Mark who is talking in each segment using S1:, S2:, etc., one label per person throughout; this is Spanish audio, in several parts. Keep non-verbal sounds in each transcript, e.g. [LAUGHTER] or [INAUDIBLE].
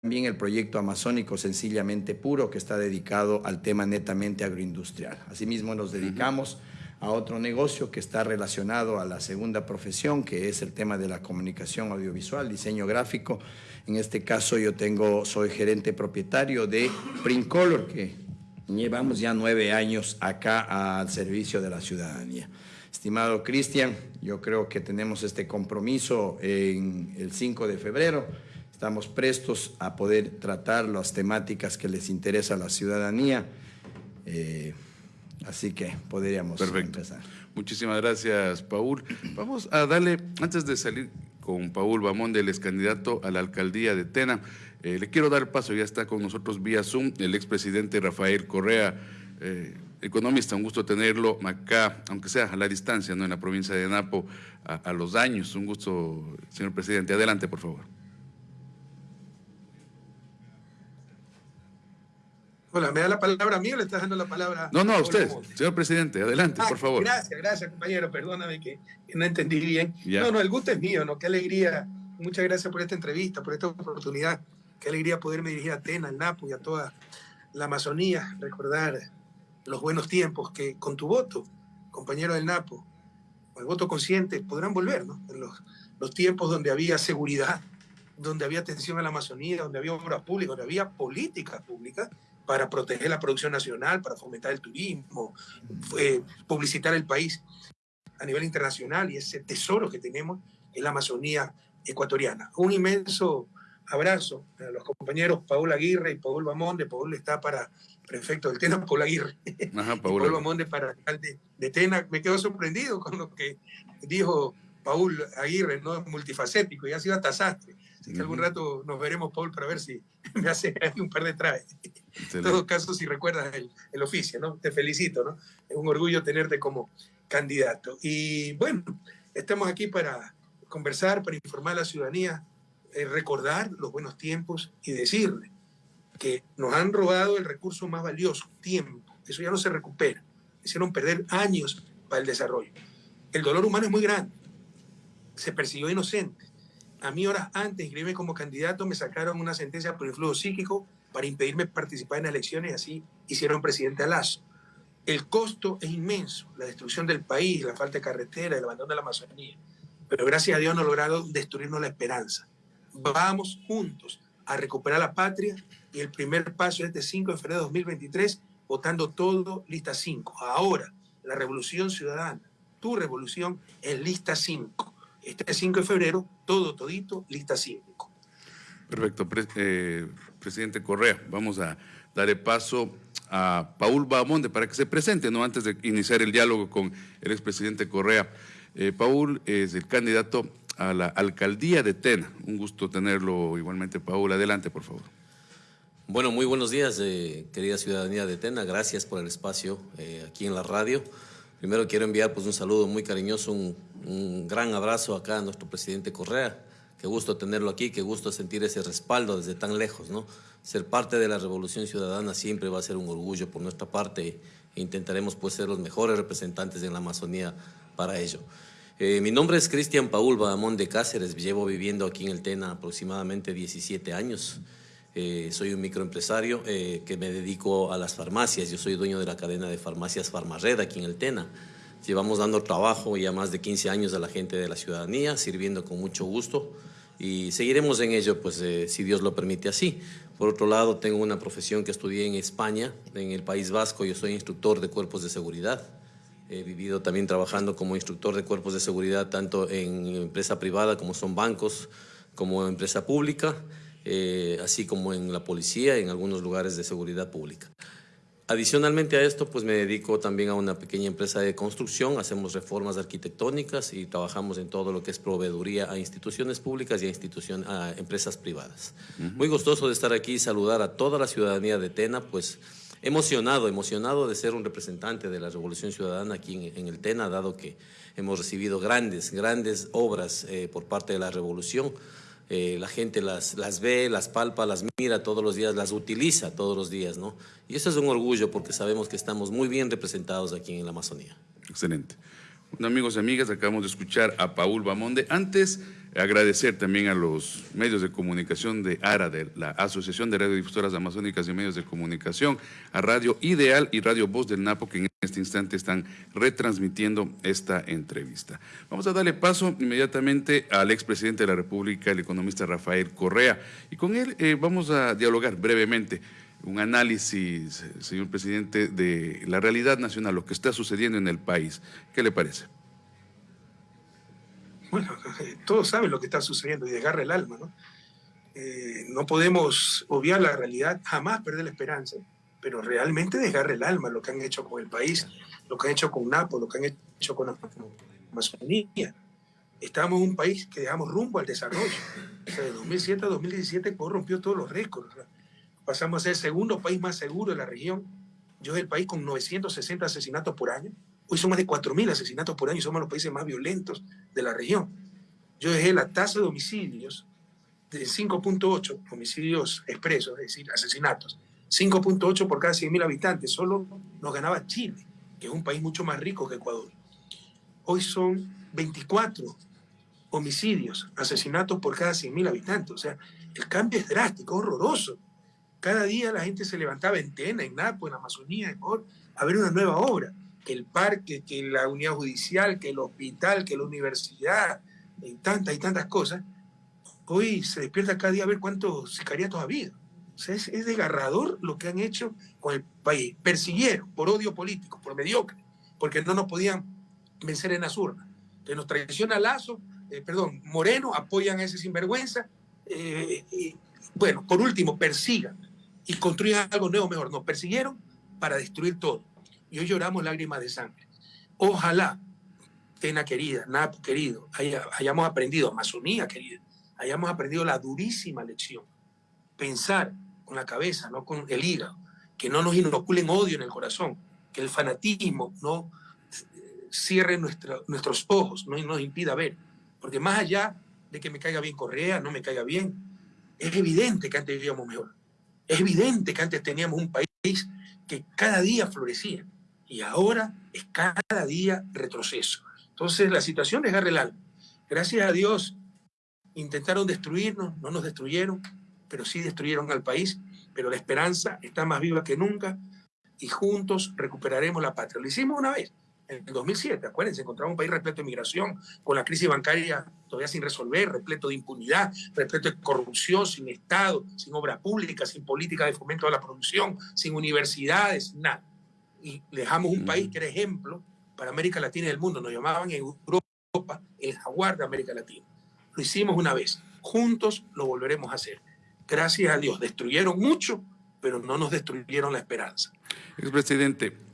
S1: También el proyecto amazónico sencillamente puro que está dedicado al tema netamente agroindustrial. Asimismo nos dedicamos a otro negocio que está relacionado a la segunda profesión, que es el tema de la comunicación audiovisual, diseño gráfico. En este caso yo tengo, soy gerente propietario de Color, que llevamos ya nueve años acá al servicio de la ciudadanía. Estimado Cristian, yo creo que tenemos este compromiso en el 5 de febrero Estamos prestos a poder tratar las temáticas que les interesa a la ciudadanía. Eh, así que podríamos
S2: Perfecto. empezar. Muchísimas gracias, Paul. Vamos a darle, antes de salir con Paul Bamón, del ex candidato a la alcaldía de Tena, eh, le quiero dar paso, ya está con nosotros vía Zoom, el expresidente Rafael Correa, eh, economista, un gusto tenerlo acá, aunque sea a la distancia, ¿no? en la provincia de Napo, a los años. Un gusto, señor presidente. Adelante, por favor.
S3: Hola, ¿me da la palabra a mí o le estás dando la palabra?
S2: No, no, a usted, señor presidente, adelante, por favor.
S3: Gracias, gracias, compañero, perdóname que, no entendí bien. No, no, el gusto es mío, ¿no? Qué alegría. Muchas gracias por esta entrevista, por esta oportunidad. Qué alegría poderme dirigir a Tena, al Napo y a toda la Amazonía, recordar los buenos tiempos que con tu voto, compañero del Napo, con el voto consciente, podrán volver, ¿no? En los, los tiempos donde había seguridad, donde había atención a la Amazonía, donde había obras públicas, donde había políticas públicas para proteger la producción nacional, para fomentar el turismo, publicitar el país a nivel internacional y ese tesoro que tenemos en la Amazonía ecuatoriana. Un inmenso abrazo a los compañeros Paul Aguirre y Paul Bamonde. Paul está para prefecto del Tena, Paul Aguirre. Ajá, [LAUGHS] Paul. Paul Bamonde para alcalde de Tena. Me quedo sorprendido con lo que dijo Paul Aguirre, ¿no? multifacético, y ha sido hasta sastre. Así que algún rato nos veremos, Paul, para ver si [LAUGHS] me hace un par de trajes. En todo caso, si recuerdas el, el, oficio, ¿no? Te felicito, ¿no? Es un orgullo tenerte como candidato. Y bueno, estamos aquí para conversar, para informar a la ciudadanía, eh, recordar los buenos tiempos y decirle que nos han robado el recurso más valioso, tiempo. Eso ya no se recupera. Hicieron perder años para el desarrollo. El dolor humano es muy grande. Se persiguió inocente a mí horas antes de inscribirme como candidato me sacaron una sentencia por influjo psíquico para impedirme participar en elecciones y así hicieron presidente a Lazo. El costo es inmenso, la destrucción del país, la falta de carretera, el abandono de la Amazonía. Pero gracias a Dios no lograron destruirnos la esperanza. Vamos juntos a recuperar la patria y el primer paso es este 5 de febrero de 2023, votando todo lista 5. Ahora, la revolución ciudadana, tu revolución es lista 5 este 5 de febrero, todo, todito, lista 5.
S2: Perfecto, eh, presidente Correa. Vamos a darle paso a Paul Bamonde para que se presente, ¿no? Antes de iniciar el diálogo con el expresidente Correa. Eh, Paul es el candidato a la alcaldía de Tena. Un gusto tenerlo igualmente, Paul. Adelante, por favor.
S4: Bueno, muy buenos días, eh, querida ciudadanía de Tena. Gracias por el espacio aquí en la radio. Primero quiero enviar pues, un saludo muy cariñoso, un, gran abrazo acá a nuestro presidente Correa. Qué gusto tenerlo aquí, qué gusto sentir ese respaldo desde tan lejos. ¿no? Ser parte de la Revolución Ciudadana siempre va a ser un orgullo por nuestra parte e intentaremos pues, ser los mejores representantes en la Amazonía para ello. Eh, mi nombre es Cristian Paul Badamón de Cáceres, llevo viviendo aquí en el Tena aproximadamente 17 años. Eh, soy un microempresario eh, que me dedico a las farmacias. Yo soy dueño de la cadena de farmacias Farmared aquí en el Tena. Llevamos dando trabajo ya más de 15 años a la gente de la ciudadanía, sirviendo con mucho gusto y seguiremos en ello, pues eh, si Dios lo permite así. Por otro lado, tengo una profesión que estudié en España, en el País Vasco. Yo soy instructor de cuerpos de seguridad. He vivido también trabajando como instructor de cuerpos de seguridad tanto en empresa privada como son bancos, como empresa pública. Eh, así como en la policía y en algunos lugares de seguridad pública. Adicionalmente a esto, pues me dedico también a una pequeña empresa de construcción, hacemos reformas arquitectónicas y trabajamos en todo lo que es proveeduría a instituciones públicas y a, institución, a empresas privadas. Muy gustoso de estar aquí y saludar a toda la ciudadanía de Tena, pues emocionado, emocionado de ser un representante de la Revolución Ciudadana aquí en, el Tena, dado que hemos recibido grandes, grandes obras eh, por parte de la Revolución. Eh, la gente las, las ve, las palpa, las mira todos los días, las utiliza todos los días, ¿no? Y eso es un orgullo porque sabemos que estamos muy bien representados aquí en la Amazonía.
S2: Excelente. Amigos y amigas, acabamos de escuchar a Paul Bamonde. Antes, agradecer también a los medios de comunicación de ARA, de la Asociación de Radiodifusoras Amazónicas y Medios de Comunicación, a Radio Ideal y Radio Voz del Napo, que en este instante están retransmitiendo esta entrevista. Vamos a darle paso inmediatamente al expresidente de la República, el economista Rafael Correa, y con él eh, vamos a dialogar brevemente un análisis, señor presidente, de la realidad nacional, lo que está sucediendo en el país. ¿Qué le parece?
S3: Bueno, [LAUGHS] todos saben lo que está sucediendo y desgarra el alma, ¿no? Eh, no podemos obviar la realidad, jamás perder la esperanza, pero realmente desgarra el alma lo que han hecho con el país, lo que han hecho con Napo, lo que han hecho con la Amazonía. Estamos en un país que dejamos rumbo al desarrollo. O sea, de 2007 a 2017 corrompió todos los récords pasamos a ser el segundo país más seguro de la región. Yo es el país con 960 asesinatos por año. Hoy son más de 4.000 asesinatos por año y somos los países más violentos de la región. Yo dejé la tasa de homicidios de 5.8 homicidios expresos, es decir, asesinatos. 5.8 por cada 100.000 habitantes. Solo nos ganaba Chile, que es un país mucho más rico que Ecuador. Hoy son 24 homicidios, asesinatos por cada 100.000 habitantes. O sea, el cambio es drástico, horroroso. Cada día la gente se levantaba en Tena, en Napo, en Amazonía, en Or, a ver una nueva obra. Que el parque, que la unidad judicial, que el hospital, que la universidad, y tantas y tantas cosas. Hoy se despierta cada día a ver cuántos sicariatos ha habido. Sea, es, desgarrador lo que han hecho con el país. Persiguieron por odio político, por mediocre, porque no nos podían vencer en las urnas. Entonces nos traiciona Lazo, eh, perdón, Moreno, apoyan a ese sinvergüenza. Eh, bueno, por último, persigan y construyan algo nuevo mejor. Nos persiguieron para destruir todo. Y hoy lloramos lágrimas de sangre. Ojalá, Tena querida, Napo querido, hayamos aprendido, Amazonía querida, hayamos aprendido la durísima lección. Pensar con la cabeza, no con el hígado, que no nos inoculen odio en el corazón, que el fanatismo no cierre nuestros ojos, no nos impida ver. Porque más allá de que me caiga bien Correa, no me caiga bien, es evidente que antes vivíamos mejor. Es evidente que antes teníamos un país que cada día florecía y ahora es cada día retroceso. Entonces la situación es el Gracias a Dios intentaron destruirnos, no nos destruyeron, pero sí destruyeron al país, pero la esperanza está más viva que nunca y juntos recuperaremos la patria. Lo hicimos una vez, en el 2007, acuérdense, encontramos un país repleto de migración, con la crisis bancaria todavía sin resolver, repleto de impunidad, repleto de corrupción, sin Estado, sin obra pública, sin política de fomento a la producción, sin universidades, nada. Y dejamos un país que era ejemplo para América Latina y el mundo. Nos llamaban en Europa el jaguar de América Latina. Lo hicimos una vez. Juntos lo volveremos a hacer. Gracias a Dios. Destruyeron mucho, pero no nos destruyeron la esperanza.
S2: Expresidente,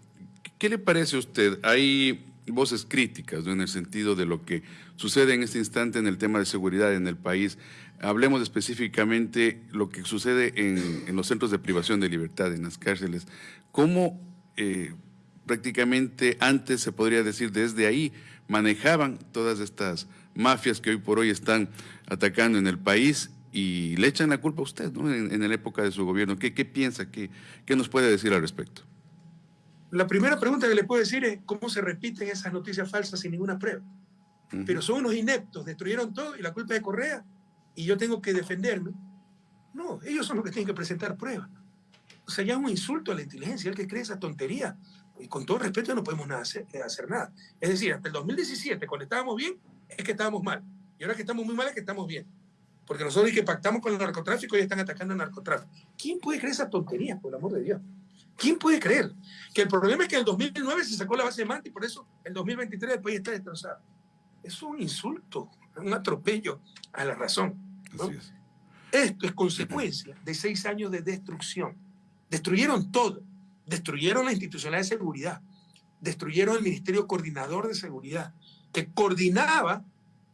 S2: ¿Qué le parece a usted? Hay voces críticas en el sentido de lo que sucede en este instante en el tema de seguridad en el país. Hablemos específicamente lo que sucede en, los centros de privación de libertad, en las cárceles. ¿Cómo eh, prácticamente antes, se podría decir, desde ahí manejaban todas estas mafias que hoy por hoy están atacando en el país y le echan la culpa a usted ¿no? en, la época de su gobierno? ¿Qué, piensa? ¿Qué nos puede decir al respecto?
S3: La primera pregunta que le puedo decir es cómo se repiten esas noticias falsas sin ninguna prueba. Pero son unos ineptos, destruyeron todo y la culpa es de Correa y yo tengo que defenderme. No, ellos son los que tienen que presentar pruebas. Es un insulto a la inteligencia, el que cree esa tontería. Y con todo respeto no podemos nada hacer, eh, hacer, nada. Es decir, hasta el 2017, cuando estábamos bien, es que estábamos mal. Y ahora que estamos muy mal, es que estamos bien. Porque nosotros que pactamos con el narcotráfico y están atacando al narcotráfico. ¿Quién puede creer esa tontería, por el amor de Dios? ¿Quién puede creer que el problema es que en el 2009 se sacó la base de Manta y por eso el 2023 el país está destrozado? Es un insulto, un atropello a la razón. Esto es consecuencia de seis años de destrucción. Destruyeron todo. Destruyeron la institucionalidad de seguridad. Destruyeron el Ministerio Coordinador de Seguridad, que coordinaba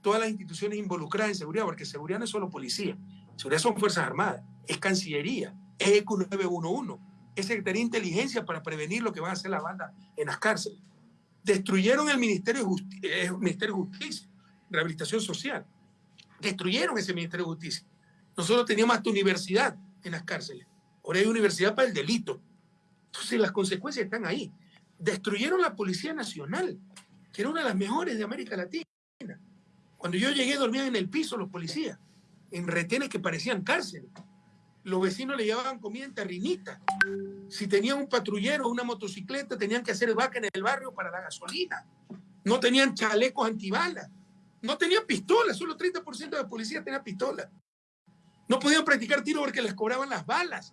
S3: todas las instituciones involucradas en seguridad, porque seguridad no es solo policía. Seguridad son Fuerzas Armadas, es Cancillería, es ECU 911, es Secretaría de Inteligencia para prevenir lo que va a hacer la banda en las cárceles. Destruyeron el Ministerio de, eh, Ministerio de Justicia, Rehabilitación Social. Destruyeron ese Ministerio de Justicia. Nosotros teníamos hasta universidad en las cárceles. Ahora hay universidad para el delito. Entonces las consecuencias están ahí. Destruyeron la Policía Nacional. que era una de las mejores de América Latina. Cuando yo llegué dormían en el piso los policías, en retenes que parecían cárceles. Los vecinos le llevaban comida en terrinita. Si tenían un patrullero o una motocicleta, tenían que hacer vaca en el barrio para la gasolina. No tenían chalecos antibalas. No tenían pistolas, solo 30% de la policía tenía pistola. No podían practicar tiro porque les cobraban las balas.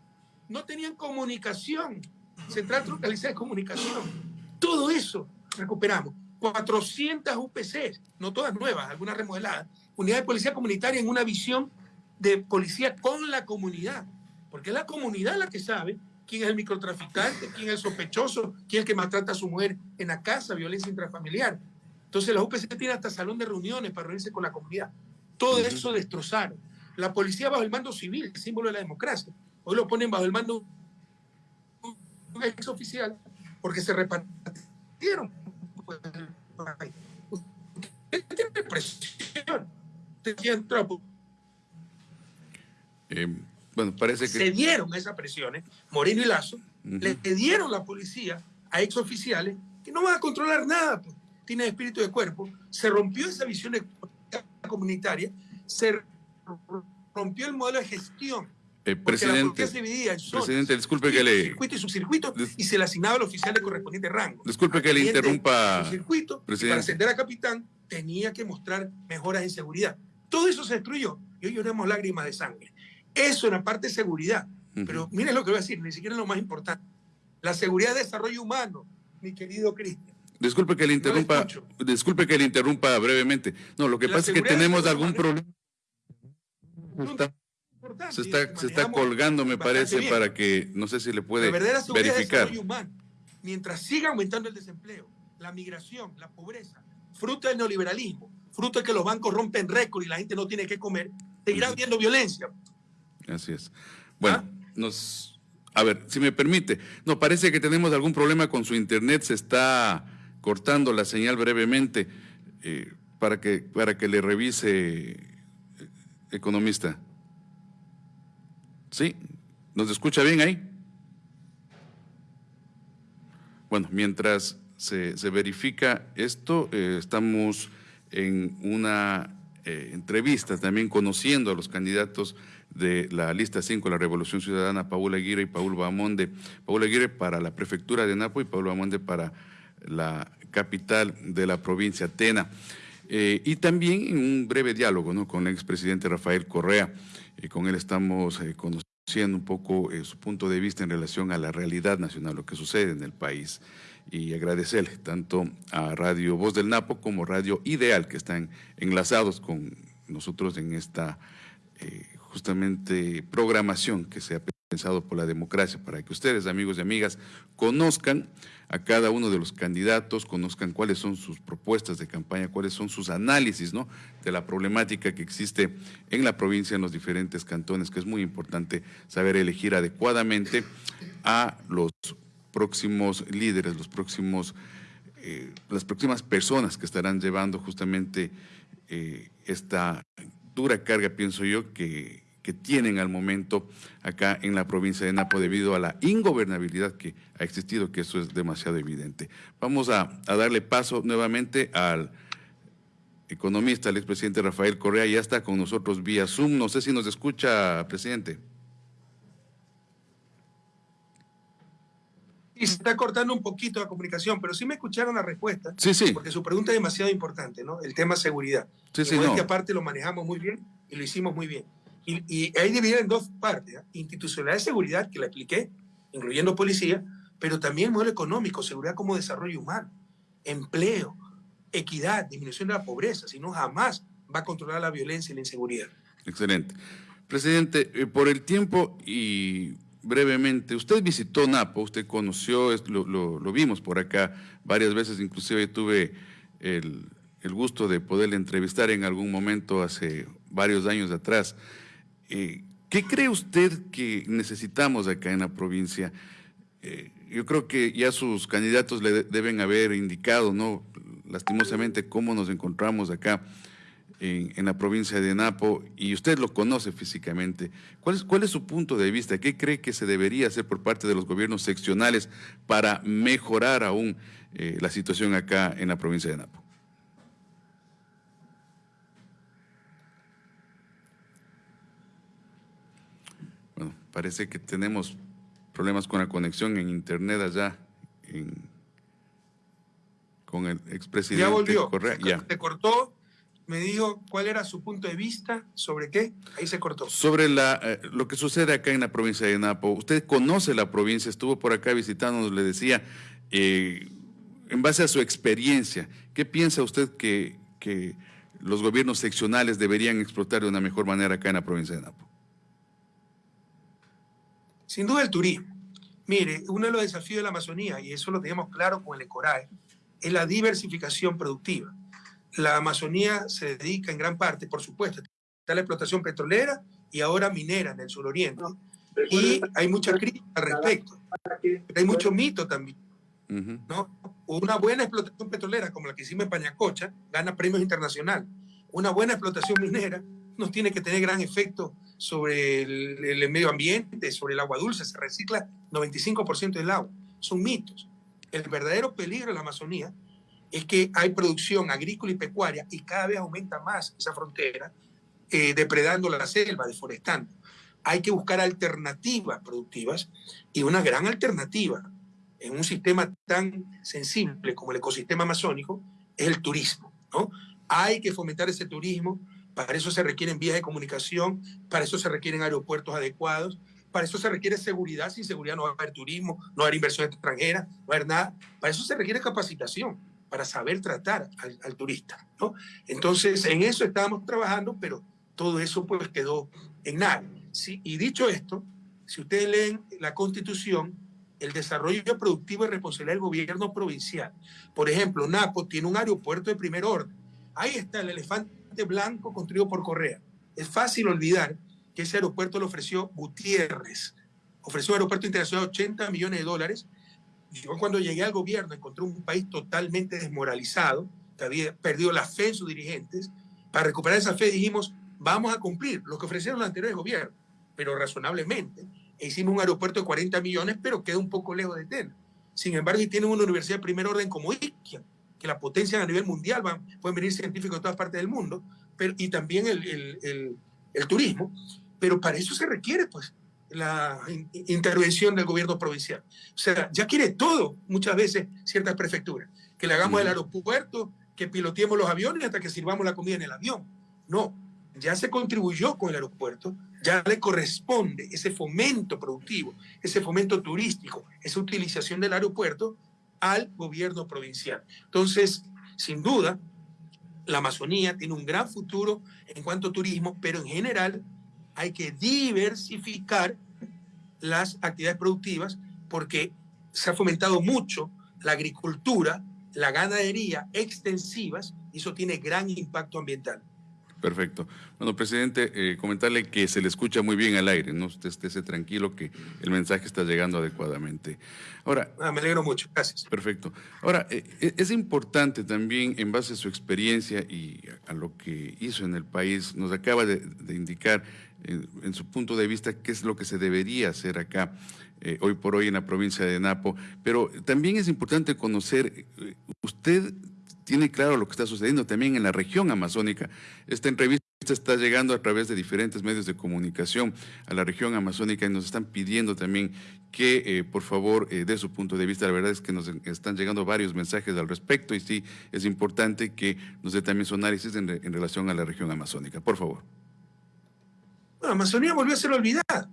S3: No tenían comunicación, central localizada de comunicación. Todo eso recuperamos. 400 UPCs, no todas nuevas, algunas remodeladas. Unidad de policía comunitaria en una visión de policía con la comunidad. Porque es la comunidad la que sabe quién es el microtraficante, quién es el sospechoso, quién es el que maltrata a su mujer en la casa, violencia intrafamiliar. Entonces la UPC tiene hasta salón de reuniones para reunirse con la comunidad. Todo eso destrozaron. La policía bajo el mando civil, símbolo de la democracia. Hoy lo ponen bajo el mando un ex oficial porque se repartieron. tiene presión.
S2: Eh, bueno, parece que...
S3: Se dieron esas presiones, Moreno y Lazo, le dieron la policía a ex oficiales que no van a controlar nada, pues, tienen espíritu de cuerpo. Se rompió esa visión comunitaria, se rompió el modelo de gestión.
S2: Eh, presidente, presidente, disculpe que le...
S3: Circuito y subcircuito, y se le asignaba al oficial de correspondiente rango.
S2: Disculpe que le interrumpa.
S3: Circuito, para ascender a capitán, tenía que mostrar mejoras en seguridad. Todo eso se destruyó y hoy lloramos lágrimas de sangre. Eso en la parte de seguridad. Pero miren lo que voy a decir, ni siquiera es lo más importante. La seguridad de desarrollo humano, mi querido Cristian.
S2: Disculpe que le interrumpa, disculpe que le interrumpa brevemente. No, lo que pasa es que tenemos algún problema. Se está, se está colgando, me parece, para que no sé si le puede verificar.
S3: Humano, mientras siga aumentando el desempleo, la migración, la pobreza, fruto del neoliberalismo, fruto de que los bancos rompen récord y la gente no tiene que comer, seguirá habiendo violencia.
S2: Así es. Bueno, ¿Ah? nos. A ver, si me permite. No, parece que tenemos algún problema con su internet. Se está cortando la señal brevemente eh, para, que, para que le revise, eh, economista. ¿Sí? ¿Nos escucha bien ahí? Bueno, mientras se, verifica esto, eh, estamos en una entrevista también conociendo a los candidatos de la lista 5, la Revolución Ciudadana, Paul Aguirre y Paul Bamonde. Paul Aguirre para la prefectura de Napo y Paul Bamonde para la capital de la provincia Tena. Eh, y también en un breve diálogo ¿no? con el expresidente Rafael Correa. Y con él estamos eh, conociendo un poco eh, su punto de vista en relación a la realidad nacional, lo que sucede en el país. Y agradecerle tanto a Radio Voz del Napo como Radio Ideal, que están enlazados con nosotros en esta justamente programación que se ha pensado por la democracia, para que ustedes, amigos y amigas, conozcan a cada uno de los candidatos, conozcan cuáles son sus propuestas de campaña, cuáles son sus análisis ¿no? de la problemática que existe en la provincia, en los diferentes cantones, que es muy importante saber elegir adecuadamente a los próximos líderes, los próximos, eh, las próximas personas que estarán llevando justamente eh, esta dura carga, pienso yo, que que tienen al momento acá en la provincia de Napo debido a la ingobernabilidad que ha existido, que eso es demasiado evidente. Vamos a, darle paso nuevamente al economista, el expresidente Rafael Correa, ya está con nosotros vía Zoom. No sé si nos escucha, presidente.
S3: Y se está cortando un poquito la comunicación, pero sí me escucharon la respuesta.
S2: Sí, sí.
S3: Porque su pregunta es demasiado importante, ¿no? El tema seguridad.
S2: Sí, sí,
S3: no. aparte lo manejamos muy bien y lo hicimos muy bien. Y, y ahí dividido en dos partes, ¿eh? institucionalidad de seguridad, que la expliqué, incluyendo policía, pero también modelo económico, seguridad como desarrollo humano, empleo, equidad, disminución de la pobreza, si no jamás va a controlar la violencia y la inseguridad.
S2: Excelente. Presidente, eh, por el tiempo y brevemente, usted visitó Napo, usted conoció, lo, lo, vimos por acá varias veces, inclusive tuve el, el gusto de poderle entrevistar en algún momento hace varios años atrás. Eh, ¿Qué cree usted que necesitamos acá en la provincia? Eh, yo creo que ya sus candidatos le deben haber indicado, ¿no? Lastimosamente, cómo nos encontramos acá en, la provincia de Napo y usted lo conoce físicamente. ¿Cuál es, ¿Cuál es su punto de vista? ¿Qué cree que se debería hacer por parte de los gobiernos seccionales para mejorar aún eh, la situación acá en la provincia de Napo. Bueno, parece que tenemos problemas con la conexión en internet allá con el expresidente
S3: ya volvió.
S2: Correa.
S3: Ya. Cortó me dijo cuál era su punto de vista sobre qué, ahí se cortó.
S2: Sobre la, eh, lo que sucede acá en la provincia de Napo. Usted conoce la provincia, estuvo por acá visitándonos, le decía, eh, en base a su experiencia, ¿qué piensa usted que, que los gobiernos seccionales deberían explotar de una mejor manera acá en la provincia de Napo?
S3: Sin duda el turismo. Mire, uno de los desafíos de la Amazonía, y eso lo tenemos claro con el ECORAE, es la diversificación productiva la Amazonía se dedica en gran parte, por supuesto, a la explotación petrolera y ahora minera en el suroriente. Y hay mucha crítica al respecto. hay mucho mito también. ¿no? Una buena explotación petrolera como la que hicimos en Pañacocha gana premios internacionales. Una buena explotación minera no tiene que tener gran efecto sobre el, medio ambiente, sobre el agua dulce. Se recicla 95% del agua. Son mitos. El verdadero peligro de la Amazonía es que hay producción agrícola y pecuaria y cada vez aumenta más esa frontera, eh, depredando la selva, deforestando. Hay que buscar alternativas productivas y una gran alternativa en un sistema tan sensible como el ecosistema amazónico es el turismo. ¿no? Hay que fomentar ese turismo, para eso se requieren vías de comunicación, para eso se requieren aeropuertos adecuados, para eso se requiere seguridad, sin seguridad no va a haber turismo, no va a haber inversión extranjera, no va a haber nada, para eso se requiere capacitación para saber tratar al, turista. ¿no? Entonces, en eso estábamos trabajando, pero todo eso pues quedó en nada. Y dicho esto, si ustedes leen la Constitución, el desarrollo productivo es responsabilidad del gobierno provincial. Por ejemplo, Napo tiene un aeropuerto de primer orden. Ahí está el elefante blanco construido por Correa. Es fácil olvidar que ese aeropuerto lo ofreció Gutiérrez. Ofreció un aeropuerto internacional de 80 millones de dólares yo cuando llegué al gobierno encontré un país totalmente desmoralizado, que había perdido la fe en sus dirigentes. Para recuperar esa fe dijimos, vamos a cumplir lo que ofrecieron los anteriores gobiernos, pero razonablemente. E hicimos un aeropuerto de 40 millones, pero queda un poco lejos de Tena. Sin embargo, y tienen una universidad de primer orden como Iquia, que la potencian a nivel mundial, van, pueden venir científicos de todas partes del mundo, pero, y también el, el, el, el turismo. Pero para eso se requiere, pues, la intervención del gobierno provincial. O sea, ya quiere todo, muchas veces, ciertas prefecturas. Que le hagamos el aeropuerto, que piloteemos los aviones hasta que sirvamos la comida en el avión. No, ya se contribuyó con el aeropuerto, ya le corresponde ese fomento productivo, ese fomento turístico, esa utilización del aeropuerto al gobierno provincial. Entonces, sin duda, la Amazonía tiene un gran futuro en cuanto a turismo, pero en general hay que diversificar las actividades productivas porque se ha fomentado mucho la agricultura, la ganadería extensivas y eso tiene gran impacto ambiental.
S2: Perfecto. Bueno, presidente, eh, comentarle que se le escucha muy bien al aire, ¿no? Usted esté tranquilo que el mensaje está llegando adecuadamente. Ahora...
S3: Ah, me alegro mucho, gracias.
S2: Perfecto. Ahora, eh, eh, es importante también, en base a su experiencia y a lo que hizo en el país, nos acaba de indicar en, su punto de vista, qué es lo que se debería hacer acá eh, hoy por hoy en la provincia de Napo. Pero también es importante conocer, usted tiene claro lo que está sucediendo también en la región amazónica. Esta entrevista está llegando a través de diferentes medios de comunicación a la región amazónica y nos están pidiendo también que, eh, por favor, de su punto de vista, la verdad es que nos están llegando varios mensajes al respecto y sí, es importante que nos dé también su análisis en relación a la región amazónica. Por favor.
S3: La Amazonía volvió a ser olvidada.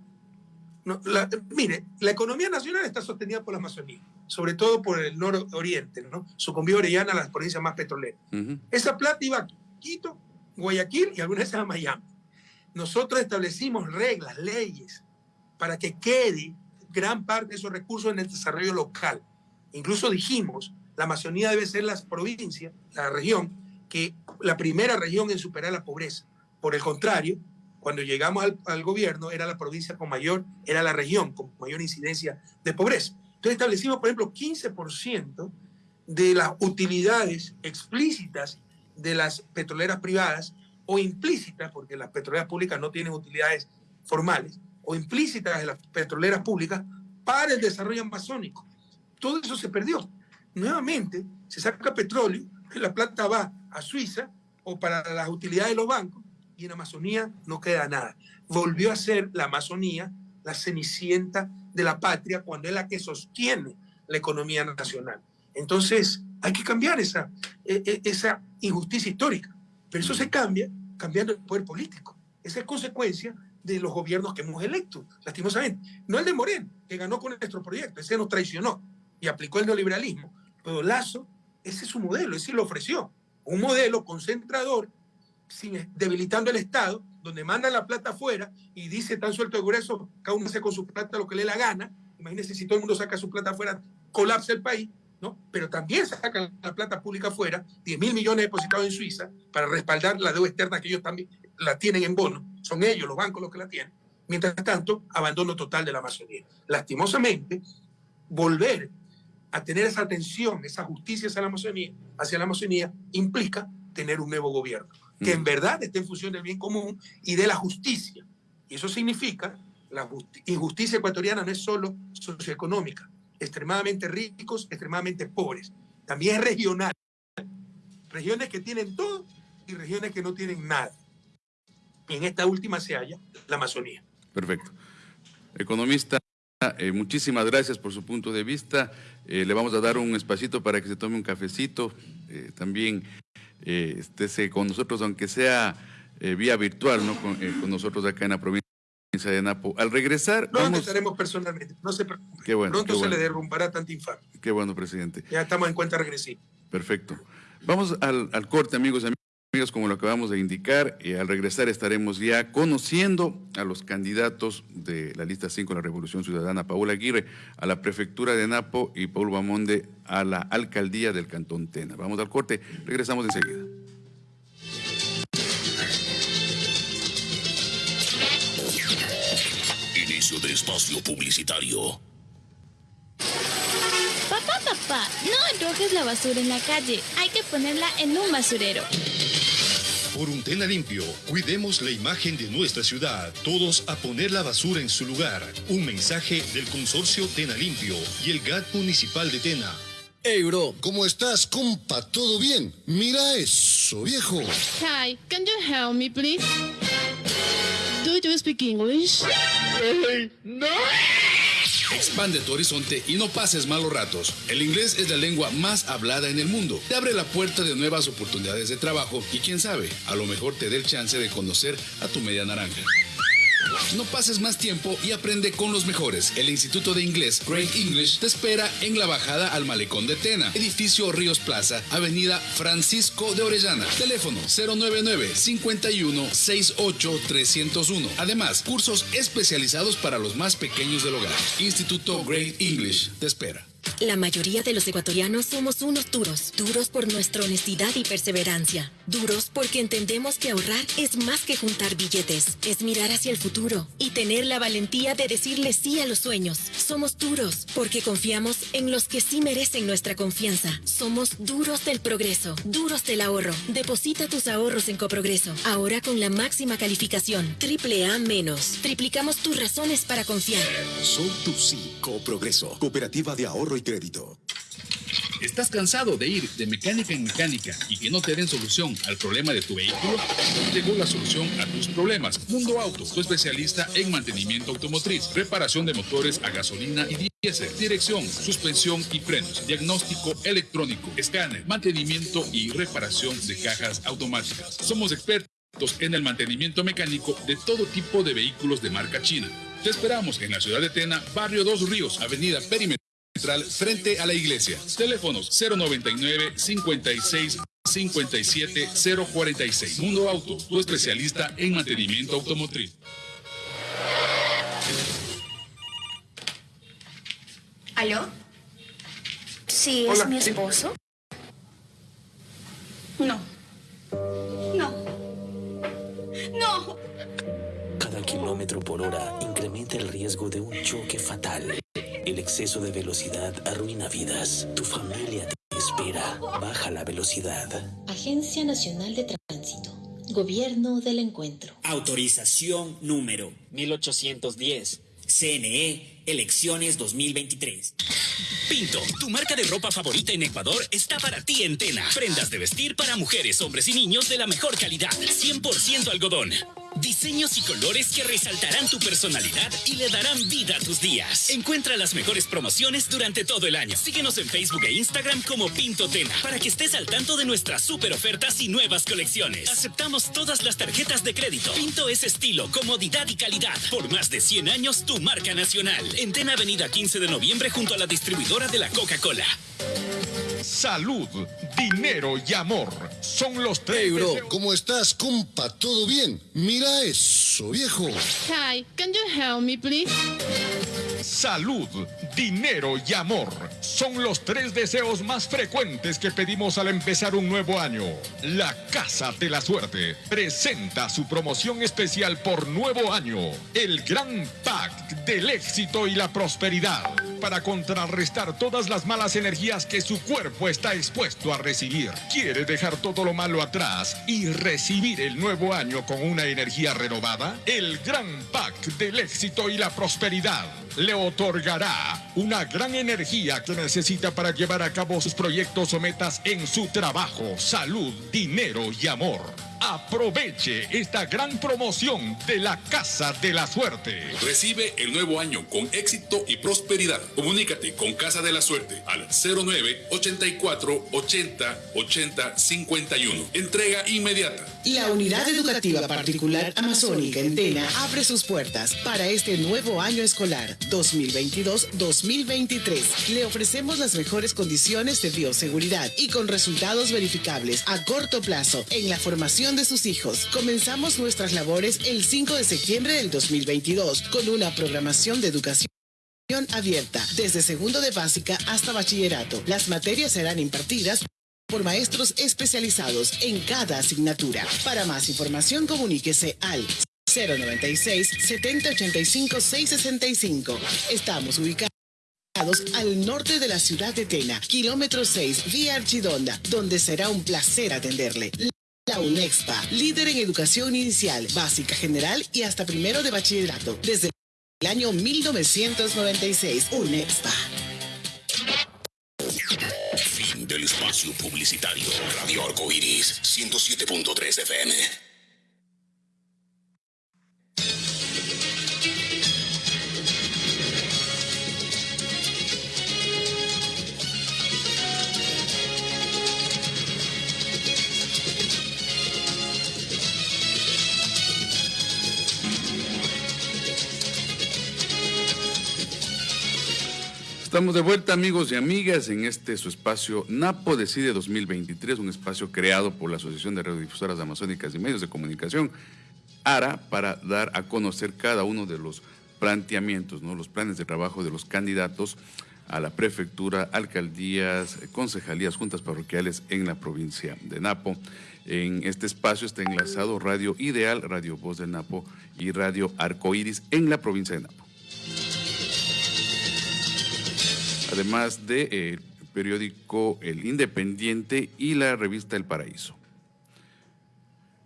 S3: Mire, la economía nacional está sostenida por la Amazonía, sobre todo por el nororiente, ¿no? Sucumbió Orellana a las provincias más petroleras. Esa plata iba a Quito, Guayaquil y algunas veces a Miami. Nosotros establecimos reglas, leyes, para que quede gran parte de esos recursos en el desarrollo local. Incluso dijimos, la Amazonía debe ser la provincia, la región, que la primera región en superar la pobreza. Por el contrario, cuando llegamos al, gobierno, era la provincia con mayor, era la región con mayor incidencia de pobreza. Entonces establecimos, por ejemplo, 15% de las utilidades explícitas de las petroleras privadas o implícitas, porque las petroleras públicas no tienen utilidades formales, o implícitas de las petroleras públicas para el desarrollo amazónico. Todo eso se perdió. nuevamente se saca petróleo, la plata va a Suiza o para las utilidades de los bancos y en Amazonía no queda nada. Volvió a ser la Amazonía la cenicienta de la patria cuando es la que sostiene la economía nacional. Entonces, hay que cambiar esa, e, e, esa injusticia histórica. Pero eso se cambia cambiando el poder político. Esa es consecuencia de los gobiernos que hemos electo, lastimosamente. No el de Moreno, que ganó con nuestro proyecto, ese nos traicionó y aplicó el neoliberalismo. Pero Lazo, ese es su modelo, ese lo ofreció. Un modelo concentrador, sin, debilitando el Estado, donde mandan la plata afuera y dice tan suelto de grueso, cada uno hace con su plata lo que le dé la gana. Imagínense si todo el mundo saca su plata afuera, colapsa el país, ¿no? Pero también sacan la plata pública afuera, 10 mil millones depositados en Suiza, para respaldar la deuda externa que ellos también la tienen en bono. Son ellos, los bancos, los que la tienen. Mientras tanto, abandono total de la Amazonía. Lastimosamente, volver a tener esa atención, esa justicia hacia la Amazonía, hacia la Amazonía implica tener un nuevo gobierno que en verdad esté en función del bien común y de la justicia. Y eso significa, la injusticia ecuatoriana no es solo socioeconómica, extremadamente ricos, extremadamente pobres, también es regional. Regiones que tienen todo y regiones que no tienen nada. Y en esta última se halla la Amazonía.
S2: Perfecto. Economista, eh, muchísimas gracias por su punto de vista. Eh, le vamos a dar un espacito para que se tome un cafecito. Eh, también eh, con nosotros, aunque sea eh, vía virtual, ¿no? Con, eh, con, nosotros acá en la provincia de Napo. Al regresar...
S3: No, vamos... estaremos personalmente, no se preocupe.
S2: Qué bueno,
S3: Pronto
S2: qué
S3: se le derrumbará tanta infamia.
S2: Qué bueno, presidente.
S3: Ya estamos en cuenta regresiva.
S2: Perfecto. Vamos al, al corte, amigos y amigos, como lo acabamos de indicar. Y al regresar estaremos ya conociendo a los candidatos de la lista 5 de la Revolución Ciudadana, Paula Aguirre a la prefectura de Napo y Paul Bamonde a la alcaldía del Cantón Tena. Vamos al corte, regresamos enseguida.
S5: Inicio de espacio publicitario.
S6: Papá, papá, no arrojes la basura en la calle. Hay que ponerla en un basurero.
S7: Por un Tena limpio, cuidemos la imagen de nuestra ciudad. Todos a poner la basura en su lugar. Un mensaje del consorcio Tena Limpio y el GAT municipal de Tena.
S8: Hey, bro, ¿cómo estás, compa? ¿Todo bien? Mira eso, viejo.
S9: Hi, can you help me, please? Do you speak English?
S8: no.
S10: Expande tu horizonte y no pases malos ratos. El inglés es la lengua más hablada en el mundo. Te abre la puerta de nuevas oportunidades de trabajo y quién sabe, a lo mejor te dé el chance de conocer a tu media naranja. No pases más tiempo y aprende con los mejores. El Instituto de Inglés Great English te espera en la bajada al Malecón de Tena, edificio Ríos Plaza, Avenida Francisco de Orellana. Teléfono 099 51 68 301. Además, cursos especializados para los más pequeños del hogar. Instituto Great English te espera.
S11: La mayoría de los ecuatorianos somos unos duros, duros por nuestra honestidad y perseverancia, duros porque entendemos que ahorrar es más que juntar billetes, es mirar hacia el futuro y tener la valentía de decirle sí a los sueños. Somos duros porque confiamos en los que sí merecen nuestra confianza. Somos duros del progreso, duros del ahorro. Deposita tus ahorros en Coprogreso, ahora con la máxima calificación, triple A menos. Triplicamos tus razones para confiar.
S12: Soy tu sí, Coprogreso, cooperativa de ahorro y crédito.
S10: ¿Estás cansado de ir de mecánica en mecánica y que no te den solución al problema de tu vehículo? Llegó la solución a tus problemas. Mundo Auto, tu especialista en mantenimiento automotriz, reparación de motores a gasolina y diésel, dirección, suspensión y frenos, diagnóstico electrónico, escáner, mantenimiento y reparación de cajas automáticas. Somos expertos en el mantenimiento mecánico de todo tipo de vehículos de marca china. Te esperamos en la ciudad de Tena, barrio Dos Ríos, avenida Perímetro frente a la iglesia. Teléfonos 099 56 57 046. Mundo Auto, tu especialista en mantenimiento automotriz.
S13: ¿Aló? ¿Sí es
S3: Hola.
S13: mi esposo? No. No. No.
S14: Cada kilómetro por hora incrementa el riesgo de un choque fatal. El exceso de velocidad arruina vidas. Tu familia te espera. Baja la velocidad.
S11: Agencia Nacional de Tránsito. Gobierno del Encuentro.
S15: Autorización número 1810. CNE, elecciones 2023. Pinto, tu marca de ropa favorita en Ecuador está para ti en Tena. Prendas de vestir para mujeres, hombres y niños de la mejor calidad. 100% algodón. Diseños y colores que resaltarán tu personalidad y le darán vida a tus días. Encuentra las mejores promociones durante todo el año. Síguenos en Facebook e Instagram como Pinto Tena para que estés al tanto de nuestras super ofertas y nuevas colecciones. Aceptamos todas las tarjetas de crédito. Pinto es estilo, comodidad y calidad. Por más de 100 años, tu marca nacional. En Tena Avenida 15 de noviembre junto a la distribuidora de la Coca-Cola.
S16: Salud, dinero y amor son los tres.
S8: bro, ¿cómo estás, compa? ¿Todo bien? Mira eso, viejo.
S9: Hi, can you help me, please?
S16: Salud, dinero y amor son los tres deseos más frecuentes que pedimos al empezar un nuevo año. La Casa de la Suerte presenta su promoción especial por nuevo año, el Gran Pack del éxito y la prosperidad, para contrarrestar todas las malas energías que su cuerpo está expuesto a recibir. ¿Quiere dejar todo lo malo atrás y recibir el nuevo año con una energía renovada? El Gran Pack del éxito y la prosperidad otorgará una gran energía que necesita para llevar a cabo sus proyectos o metas en su trabajo, salud, dinero y amor. Aproveche esta gran promoción de la Casa de la Suerte.
S10: Recibe el nuevo año con éxito y prosperidad. Comunícate con Casa de la Suerte al 09 84 80 80 51. Entrega inmediata.
S17: La unidad educativa particular amazónica en Tena abre sus puertas para este nuevo año escolar 2022-2023. Le ofrecemos las mejores condiciones de bioseguridad y con resultados verificables a corto plazo en la formación de sus hijos. Comenzamos nuestras labores el 5 de septiembre del 2022 con una programación de educación abierta desde segundo de básica hasta bachillerato. Las materias serán impartidas por maestros especializados en cada asignatura. Para más información comuníquese al 096 7085 665. Estamos ubicados al norte de la ciudad de Tena, kilómetro 6, vía Archidonda, donde será un placer atenderle. La UNEXPA, líder en educación inicial, básica general y hasta primero de bachillerato, desde el año 1996. UNEXPA.
S5: Fin del espacio publicitario. Radio Arcoiris, 107.3 FM.
S2: Estamos de vuelta amigos y amigas en este su espacio Napo Decide 2023, un espacio creado por la Asociación de Radiodifusoras Amazónicas y Medios de Comunicación, ARA, para dar a conocer cada uno de los planteamientos, ¿no? los planes de trabajo de los candidatos a la prefectura, alcaldías, concejalías, juntas parroquiales en la provincia de Napo. En este espacio está enlazado Radio Ideal, Radio Voz de Napo y Radio Arcoiris en la provincia de Napo. Además de, eh, periódico El Independiente y la revista El Paraíso.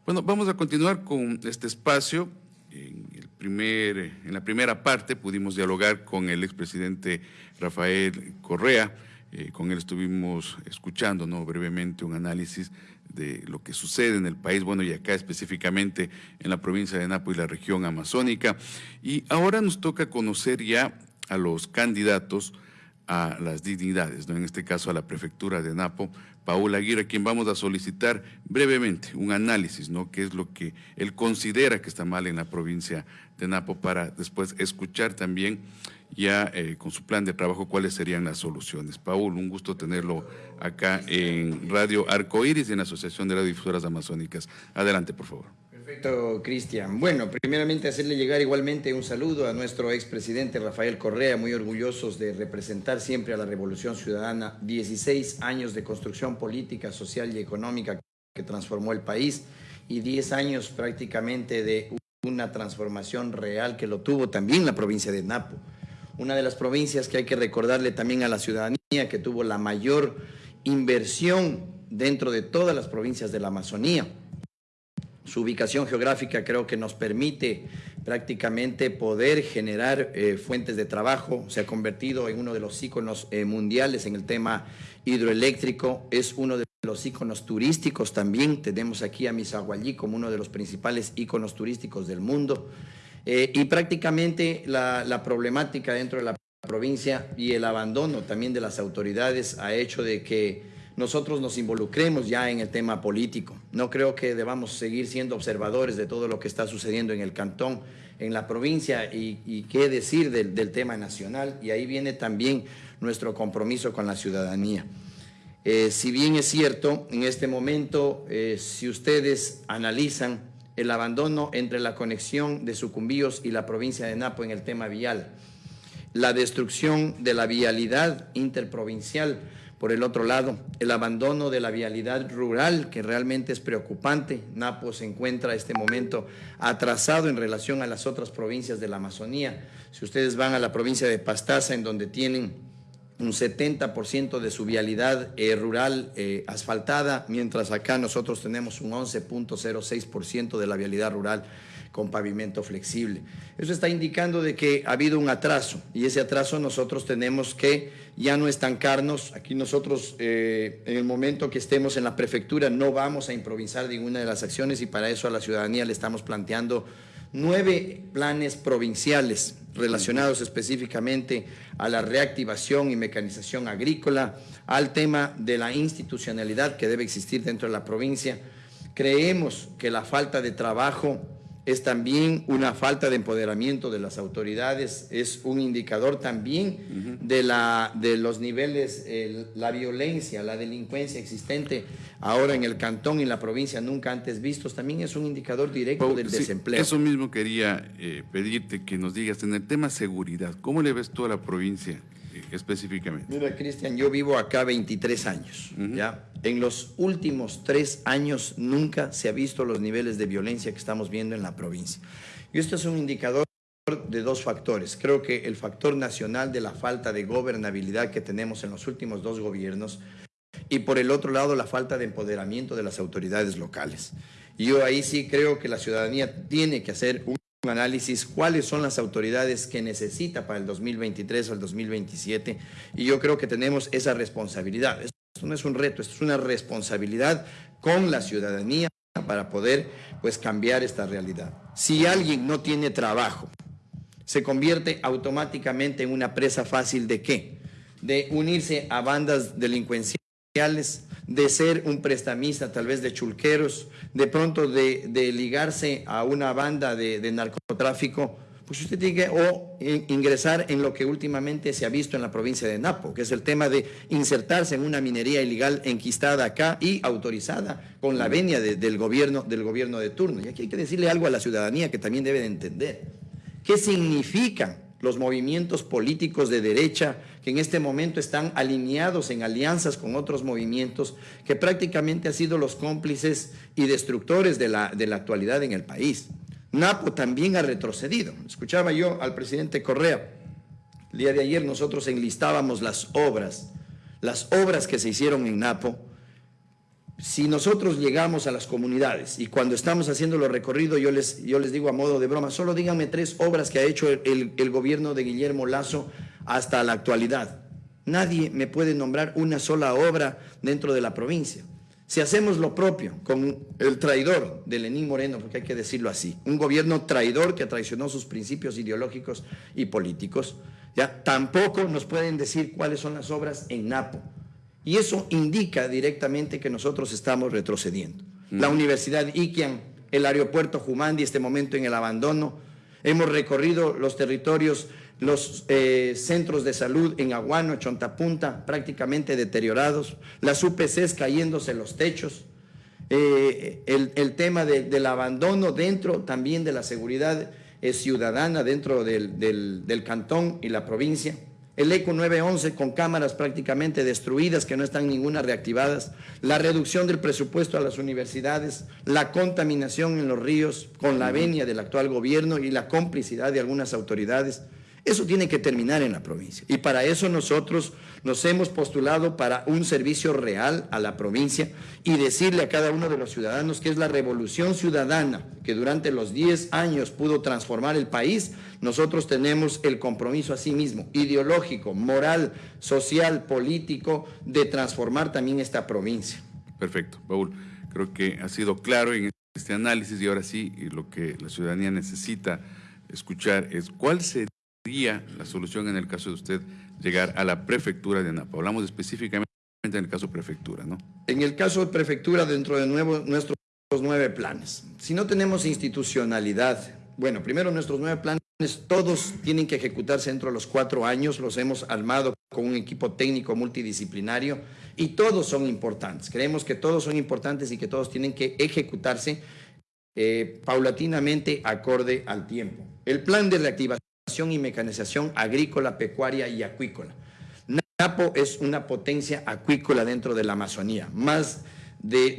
S2: Bueno, vamos a continuar con este espacio. En, el primer, en la primera parte pudimos dialogar con el expresidente Rafael Correa. Eh, con él estuvimos escuchando ¿no? brevemente un análisis de lo que sucede en el país, bueno, y acá específicamente en la provincia de Napo y la región amazónica. Y ahora nos toca conocer ya a los candidatos a las dignidades, ¿no? en este caso a la prefectura de Napo, Paula Aguirre, a quien vamos a solicitar brevemente un análisis, ¿no? qué es lo que él considera que está mal en la provincia de Napo, para después escuchar también ya eh, con su plan de trabajo cuáles serían las soluciones. Paul, un gusto tenerlo acá en Radio Arcoíris y en la Asociación de Radiodifusoras Amazónicas. Adelante, por favor.
S1: Perfecto, Cristian. Bueno, primeramente hacerle llegar igualmente un saludo a nuestro expresidente Rafael Correa, muy orgullosos de representar siempre a la Revolución Ciudadana, 16 años de construcción política, social y económica que transformó el país y 10 años prácticamente de una transformación real que lo tuvo también la provincia de Napo. Una de las provincias que hay que recordarle también a la ciudadanía que tuvo la mayor inversión dentro de todas las provincias de la Amazonía su ubicación geográfica creo que nos permite prácticamente poder generar eh, fuentes de trabajo. Se ha convertido en uno de los íconos eh, mundiales en el tema hidroeléctrico. Es uno de los íconos turísticos también. Tenemos aquí a Misaguallí como uno de los principales íconos turísticos del mundo. Eh, y prácticamente la, la problemática dentro de la provincia y el abandono también de las autoridades ha hecho de que nosotros nos involucremos ya en el tema político. No creo que debamos seguir siendo observadores de todo lo que está sucediendo en el cantón, en la provincia y, qué decir del, tema nacional. Y ahí viene también nuestro compromiso con la ciudadanía. Eh, si bien es cierto, en este momento, eh, si ustedes analizan el abandono entre la conexión de Sucumbíos y la provincia de Napo en el tema vial, la destrucción de la vialidad interprovincial, por el otro lado, el abandono de la vialidad rural, que realmente es preocupante. Napo se encuentra en este momento atrasado en relación a las otras provincias de la Amazonía. Si ustedes van a la provincia de Pastaza, en donde tienen un 70% de su vialidad eh, rural eh, asfaltada, mientras acá nosotros tenemos un 11.06% de la vialidad rural con pavimento flexible. Eso está indicando de que ha habido un atraso y ese atraso nosotros tenemos que ya no estancarnos. Aquí nosotros eh, en el momento que estemos en la prefectura no vamos a improvisar ninguna de las acciones y para eso a la ciudadanía le estamos planteando nueve planes provinciales relacionados específicamente a la reactivación y mecanización agrícola, al tema de la institucionalidad que debe existir dentro de la provincia. Creemos que la falta de trabajo es también una falta de empoderamiento de las autoridades, es un indicador también de, la, de los niveles, la violencia, la delincuencia existente ahora en el cantón y en la provincia nunca antes vistos, también es un indicador directo del desempleo.
S2: Eso mismo quería eh, pedirte que nos digas en el tema seguridad, ¿cómo le ves tú a la provincia? Específicamente?
S1: Mira, Cristian, yo vivo acá 23 años, ¿ya? En los últimos tres años nunca se ha visto los niveles de violencia que estamos viendo en la provincia. Y esto es un indicador de dos factores. Creo que el factor nacional de la falta de gobernabilidad que tenemos en los últimos dos gobiernos y por el otro lado la falta de empoderamiento de las autoridades locales. Yo ahí sí creo que la ciudadanía tiene que hacer un análisis cuáles son las autoridades que necesita para el 2023 o el 2027 y yo creo que tenemos esa responsabilidad. Esto no es un reto, esto es una responsabilidad con la ciudadanía para poder pues cambiar esta realidad. Si alguien no tiene trabajo, se convierte automáticamente en una presa fácil de qué? De unirse a bandas delincuenciales, de ser un prestamista tal vez de chulqueros, de pronto de, ligarse a una banda de, narcotráfico, pues usted tiene que o ingresar en lo que últimamente se ha visto en la provincia de Napo, que es el tema de insertarse en una minería ilegal enquistada acá y autorizada con la venia del, gobierno, del gobierno de turno. Y aquí hay que decirle algo a la ciudadanía que también debe de entender. ¿Qué significa los movimientos políticos de derecha que en este momento están alineados en alianzas con otros movimientos que prácticamente han sido los cómplices y destructores de la, de la actualidad en el país. Napo también ha retrocedido. Escuchaba yo al presidente Correa. El día de ayer nosotros enlistábamos las obras, las obras que se hicieron en Napo si nosotros llegamos a las comunidades y cuando estamos haciendo los recorridos, yo les, yo les digo a modo de broma, solo díganme tres obras que ha hecho el, el, gobierno de Guillermo Lazo hasta la actualidad. Nadie me puede nombrar una sola obra dentro de la provincia. Si hacemos lo propio con el traidor de Lenín Moreno, porque hay que decirlo así, un gobierno traidor que traicionó sus principios ideológicos y políticos, ya tampoco nos pueden decir cuáles son las obras en Napo y eso indica directamente que nosotros estamos retrocediendo. La Universidad Iquian, el aeropuerto Jumandi, este momento en el abandono. Hemos recorrido los territorios, los eh, centros de salud en Aguano, Chontapunta, prácticamente deteriorados. Las UPCs cayéndose los techos. Eh, el, tema del abandono dentro también de la seguridad eh, ciudadana dentro del cantón y la provincia el ECO 911 con cámaras prácticamente destruidas que no están ninguna reactivadas, la reducción del presupuesto a las universidades, la contaminación en los ríos con la venia del actual gobierno y la complicidad de algunas autoridades. Eso tiene que terminar en la provincia. Y para eso nosotros nos hemos postulado para un servicio real a la provincia y decirle a cada uno de los ciudadanos que es la revolución ciudadana que durante los 10 años pudo transformar el país. Nosotros tenemos el compromiso a sí mismo, ideológico, moral, social, político, de transformar también esta provincia.
S2: Perfecto, Paul. Creo que ha sido claro en este análisis y ahora sí lo que la ciudadanía necesita escuchar es cuál sería la solución en el caso de usted llegar a la prefectura de Napa? Hablamos específicamente en el caso prefectura, ¿no?
S1: En el caso de prefectura, dentro de nuevo, nuestros nueve planes. Si no tenemos institucionalidad, bueno, primero nuestros nueve planes, todos tienen que ejecutarse dentro de los cuatro años, los hemos armado con un equipo técnico multidisciplinario y todos son importantes. Creemos que todos son importantes y que todos tienen que ejecutarse eh, paulatinamente acorde al tiempo. El plan de reactivación y mecanización agrícola, pecuaria y acuícola. Napo es una potencia acuícola dentro de la Amazonía, más de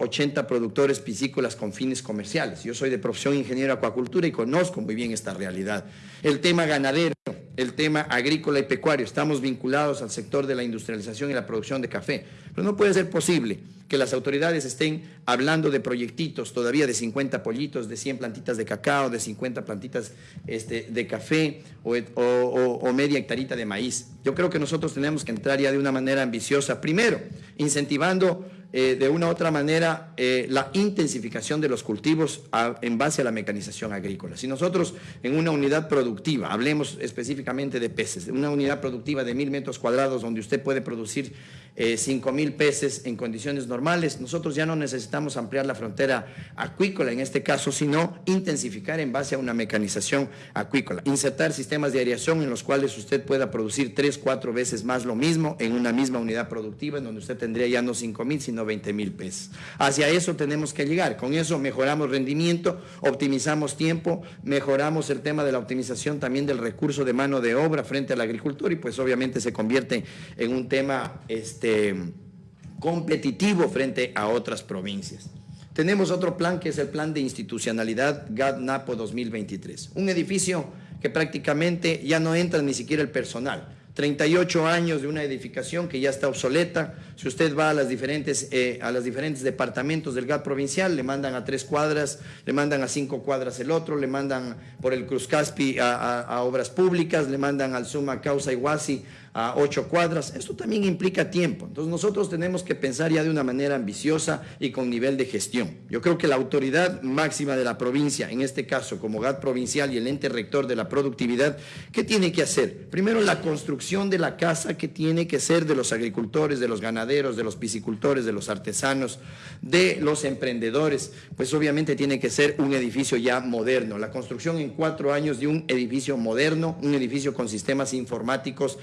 S1: 280 productores piscícolas con fines comerciales. Yo soy de profesión ingeniero acuacultura y conozco muy bien esta realidad. El tema ganadero, el tema agrícola y pecuario, estamos vinculados al sector de la industrialización y la producción de café, pero no puede ser posible que las autoridades estén hablando de proyectitos todavía de 50 pollitos, de 100 plantitas de cacao, de 50 plantitas este, de café o, media hectarita de maíz. Yo creo que nosotros tenemos que entrar ya de una manera ambiciosa, primero, incentivando eh, de una u otra manera eh, la intensificación de los cultivos en base a la mecanización agrícola. Si nosotros en una unidad productiva, hablemos específicamente de peces, una unidad productiva de mil metros cuadrados donde usted puede producir eh, 5 mil peces en condiciones normales. Nosotros ya no necesitamos ampliar la frontera acuícola en este caso, sino intensificar en base a una mecanización acuícola. Insertar sistemas de aireación en los cuales usted pueda producir tres, cuatro veces más lo mismo en una misma unidad productiva, en donde usted tendría ya no 5 mil, sino 20 mil pesos. Hacia eso tenemos que llegar. Con eso mejoramos rendimiento, optimizamos tiempo, mejoramos el tema de la optimización también del recurso de mano de obra frente al agricultor y pues obviamente se convierte en un tema... Este, este, competitivo frente a otras provincias. Tenemos otro plan que es el plan de institucionalidad GAD-NAPO 2023. Un edificio que prácticamente ya no entra ni siquiera el personal. 38 años de una edificación que ya está obsoleta. Si usted va a las diferentes, eh, a los diferentes departamentos del GAD provincial, le mandan a tres cuadras, le mandan a cinco cuadras el otro, le mandan por el Cruz Caspi a, obras públicas, le mandan al Suma Causa Iguasi a ocho cuadras. Esto también implica tiempo. Entonces nosotros tenemos que pensar ya de una manera ambiciosa y con nivel de gestión. Yo creo que la autoridad máxima de la provincia, en este caso como GAT provincial y el ente rector de la productividad, ¿qué tiene que hacer? Primero la construcción de la casa que tiene que ser de los agricultores, de los ganaderos, de los piscicultores, de los artesanos, de los emprendedores, pues obviamente tiene que ser un edificio ya moderno. La construcción en cuatro años de un edificio moderno, un edificio con sistemas informáticos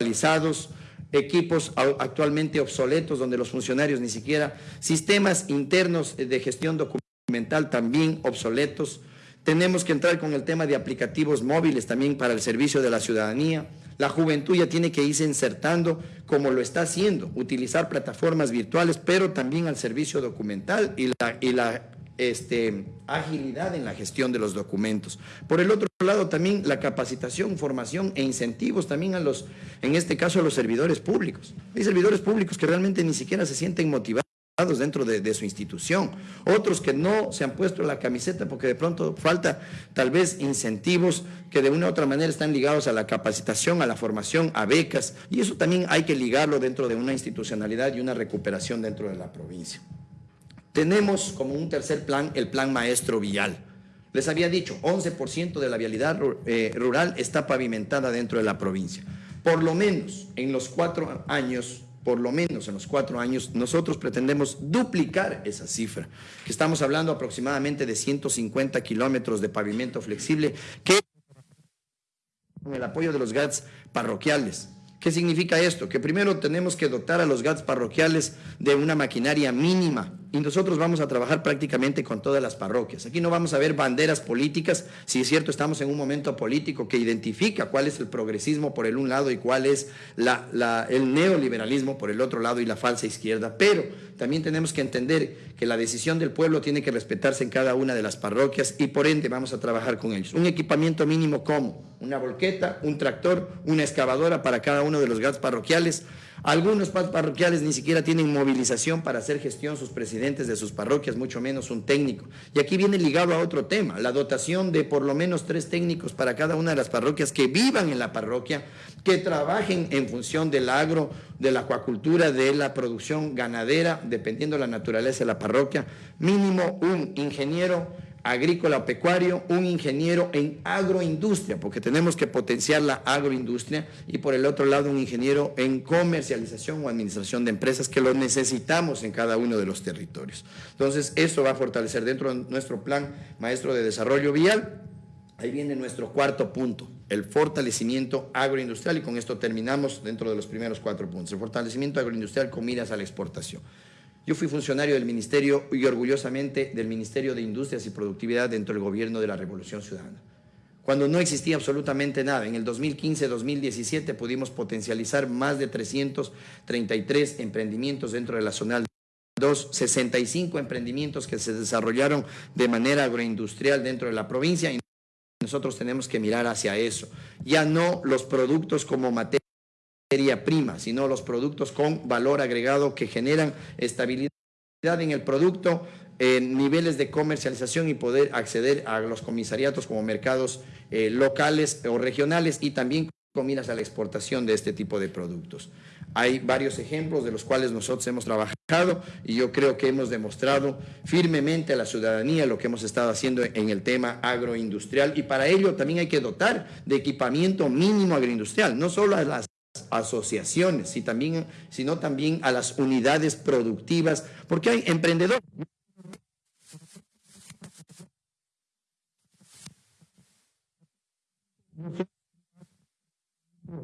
S1: actualizados, equipos actualmente obsoletos donde los funcionarios ni siquiera, sistemas internos de gestión documental también obsoletos. Tenemos que entrar con el tema de aplicativos móviles también para el servicio de la ciudadanía. La juventud ya tiene que irse insertando como lo está haciendo, utilizar plataformas virtuales, pero también al servicio documental y la este, agilidad en la gestión de los documentos. Por el otro lado, también la capacitación, formación e incentivos también a los, en este caso, a los servidores públicos. Hay servidores públicos que realmente ni siquiera se sienten motivados dentro de, de, su institución, otros que no se han puesto la camiseta porque de pronto falta tal vez incentivos que de una u otra manera están ligados a la capacitación, a la formación, a becas, y eso también hay que ligarlo dentro de una institucionalidad y una recuperación dentro de la provincia. Tenemos como un tercer plan el plan maestro vial. Les había dicho, 11% de la vialidad eh, rural está pavimentada dentro de la provincia. Por lo menos en los cuatro años, por lo menos en los cuatro años, nosotros pretendemos duplicar esa cifra. Estamos hablando aproximadamente de 150 kilómetros de pavimento flexible que con el apoyo de los GATS parroquiales. ¿Qué significa esto? Que primero tenemos que dotar a los GATS parroquiales de una maquinaria mínima y nosotros vamos a trabajar prácticamente con todas las parroquias. Aquí no vamos a ver banderas políticas, si es cierto estamos en un momento político que identifica cuál es el progresismo por el un lado y cuál es el neoliberalismo por el otro lado y la falsa izquierda, pero también tenemos que entender que la decisión del pueblo tiene que respetarse en cada una de las parroquias y por ende vamos a trabajar con ellos. Un equipamiento mínimo como una volqueta, un tractor, una excavadora para cada uno de los GATS parroquiales, algunos parroquiales ni siquiera tienen movilización para hacer gestión sus presidentes de sus parroquias, mucho menos un técnico. Y aquí viene ligado a otro tema, la dotación de por lo menos tres técnicos para cada una de las parroquias que vivan en la parroquia, que trabajen en función del agro, de la acuacultura, de la producción ganadera, dependiendo de la naturaleza de la parroquia, mínimo un ingeniero agrícola o pecuario, un ingeniero en agroindustria, porque tenemos que potenciar la agroindustria, y por el otro lado un ingeniero en comercialización o administración de empresas, que lo necesitamos en cada uno de los territorios. Entonces, eso va a fortalecer dentro de nuestro plan maestro de desarrollo vial. Ahí viene nuestro cuarto punto, el fortalecimiento agroindustrial, y con esto terminamos dentro de los primeros cuatro puntos. El fortalecimiento agroindustrial con a la exportación. Yo fui funcionario del Ministerio y orgullosamente del Ministerio de Industrias y Productividad dentro del gobierno de la Revolución Ciudadana. Cuando no existía absolutamente nada, en el 2015-2017 pudimos potencializar más de 333 emprendimientos dentro de la zona 2, 65 emprendimientos que se desarrollaron de manera agroindustrial dentro de la provincia y nosotros tenemos que mirar hacia eso. Ya no los productos como materia materia prima, sino los productos con valor agregado que generan estabilidad en el producto, niveles de comercialización y poder acceder a los comisariatos como mercados eh, locales o regionales y también con miras a la exportación de este tipo de productos. Hay varios ejemplos de los cuales nosotros hemos trabajado y yo creo que hemos demostrado firmemente a la ciudadanía lo que hemos estado haciendo en el tema agroindustrial y para ello también hay que dotar de equipamiento mínimo agroindustrial, no solo a las asociaciones, sino también a las unidades productivas, porque hay emprendedores.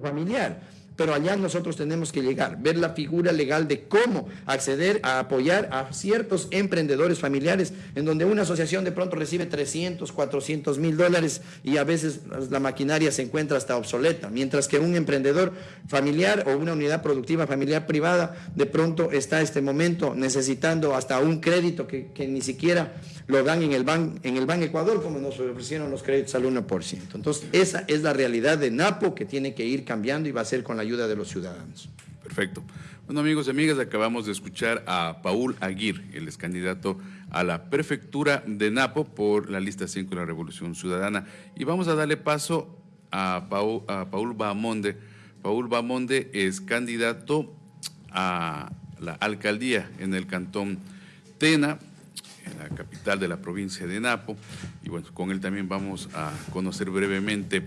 S1: familiar pero allá nosotros tenemos que llegar, ver la figura legal de cómo acceder a apoyar a ciertos emprendedores familiares, en donde una asociación de pronto recibe 300, 400 mil dólares y a veces la maquinaria se encuentra hasta obsoleta, mientras que un emprendedor familiar o una unidad productiva familiar privada de pronto está en este momento necesitando hasta un crédito que, ni siquiera lo dan en el, ban, en el Ban Ecuador, como nos ofrecieron los créditos al 1%. Entonces, esa es la realidad de Napo que tiene que ir cambiando y va a ser con la ayuda de los ciudadanos.
S2: Perfecto. Bueno, amigos y amigas, acabamos de escuchar a Paul Aguirre, el ex candidato a la prefectura de Napo por la lista 5 de la Revolución Ciudadana. Y vamos a darle paso a Paul, a Paul Bamonde. Paul Bamonde es candidato a la alcaldía en el cantón Tena, en la capital de la provincia de Napo. Y bueno, con él también vamos a conocer brevemente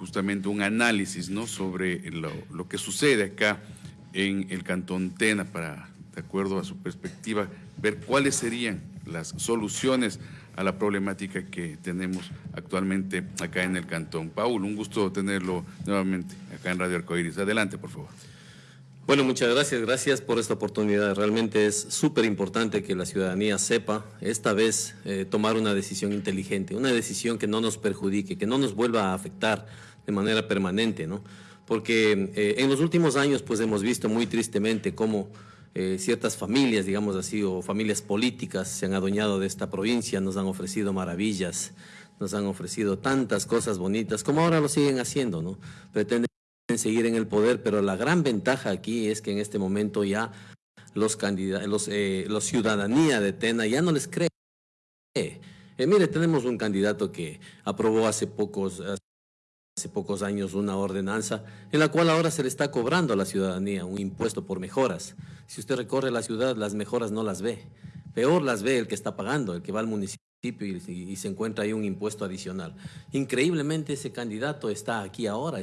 S2: justamente un análisis ¿no? sobre lo, que sucede acá en el Cantón Tena para, de acuerdo a su perspectiva, ver cuáles serían las soluciones a la problemática que tenemos actualmente acá en el Cantón. Paul, un gusto tenerlo nuevamente acá en Radio Arcoiris. Adelante, por favor.
S4: Bueno, muchas gracias. Gracias por esta oportunidad. Realmente es súper importante que la ciudadanía sepa esta vez eh, tomar una decisión inteligente, una decisión que no nos perjudique, que no nos vuelva a afectar de manera permanente, ¿no? Porque eh, en los últimos años pues hemos visto muy tristemente cómo eh, ciertas familias, digamos así, o familias políticas se han adueñado de esta provincia, nos han ofrecido maravillas, nos han ofrecido tantas cosas bonitas, como ahora lo siguen haciendo, ¿no? Pretenden seguir en el poder, pero la gran ventaja aquí es que en este momento ya los candidatos, los, eh, ciudadanía de Tena ya no les cree. mire, tenemos un candidato que aprobó hace pocos, hace pocos años una ordenanza en la cual ahora se le está cobrando a la ciudadanía un impuesto por mejoras. Si usted recorre la ciudad, las mejoras no las ve. Peor las ve el que está pagando, el que va al municipio y, se encuentra ahí un impuesto adicional. Increíblemente ese candidato está aquí ahora,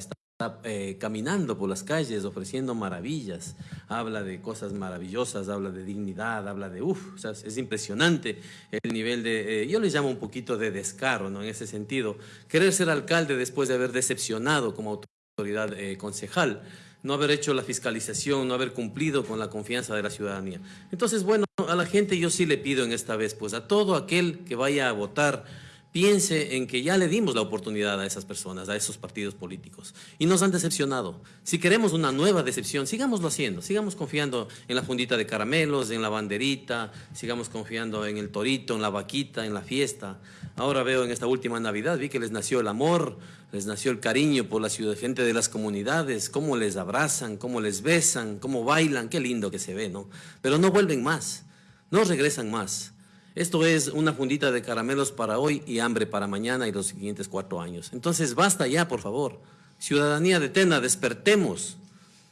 S4: eh, caminando por las calles ofreciendo maravillas, habla de cosas maravillosas, habla de dignidad, habla de uff, es impresionante el nivel de, eh, yo le llamo un poquito de descaro, ¿no? En ese sentido, querer ser alcalde después de haber decepcionado como autoridad eh, concejal, no haber hecho la fiscalización, no haber cumplido con la confianza de la ciudadanía. Entonces, bueno, a la gente yo sí le pido en esta vez, pues a todo aquel que vaya a votar, piense en que ya le dimos la oportunidad a esas personas, a esos partidos políticos, y nos han decepcionado. Si queremos una nueva decepción, sigámoslo haciendo, sigamos confiando en la fundita de caramelos, en la banderita, sigamos confiando en el torito, en la vaquita, en la fiesta. Ahora veo en esta última Navidad, vi que les nació el amor, les nació el cariño por la ciudad, gente de las comunidades, cómo les abrazan, cómo les besan, cómo bailan, qué lindo que se ve, ¿no? Pero no vuelven más, no regresan más. Esto es una fundita de caramelos para hoy y hambre para mañana y los siguientes cuatro años. Entonces basta ya, por favor. Ciudadanía de Tena, despertemos.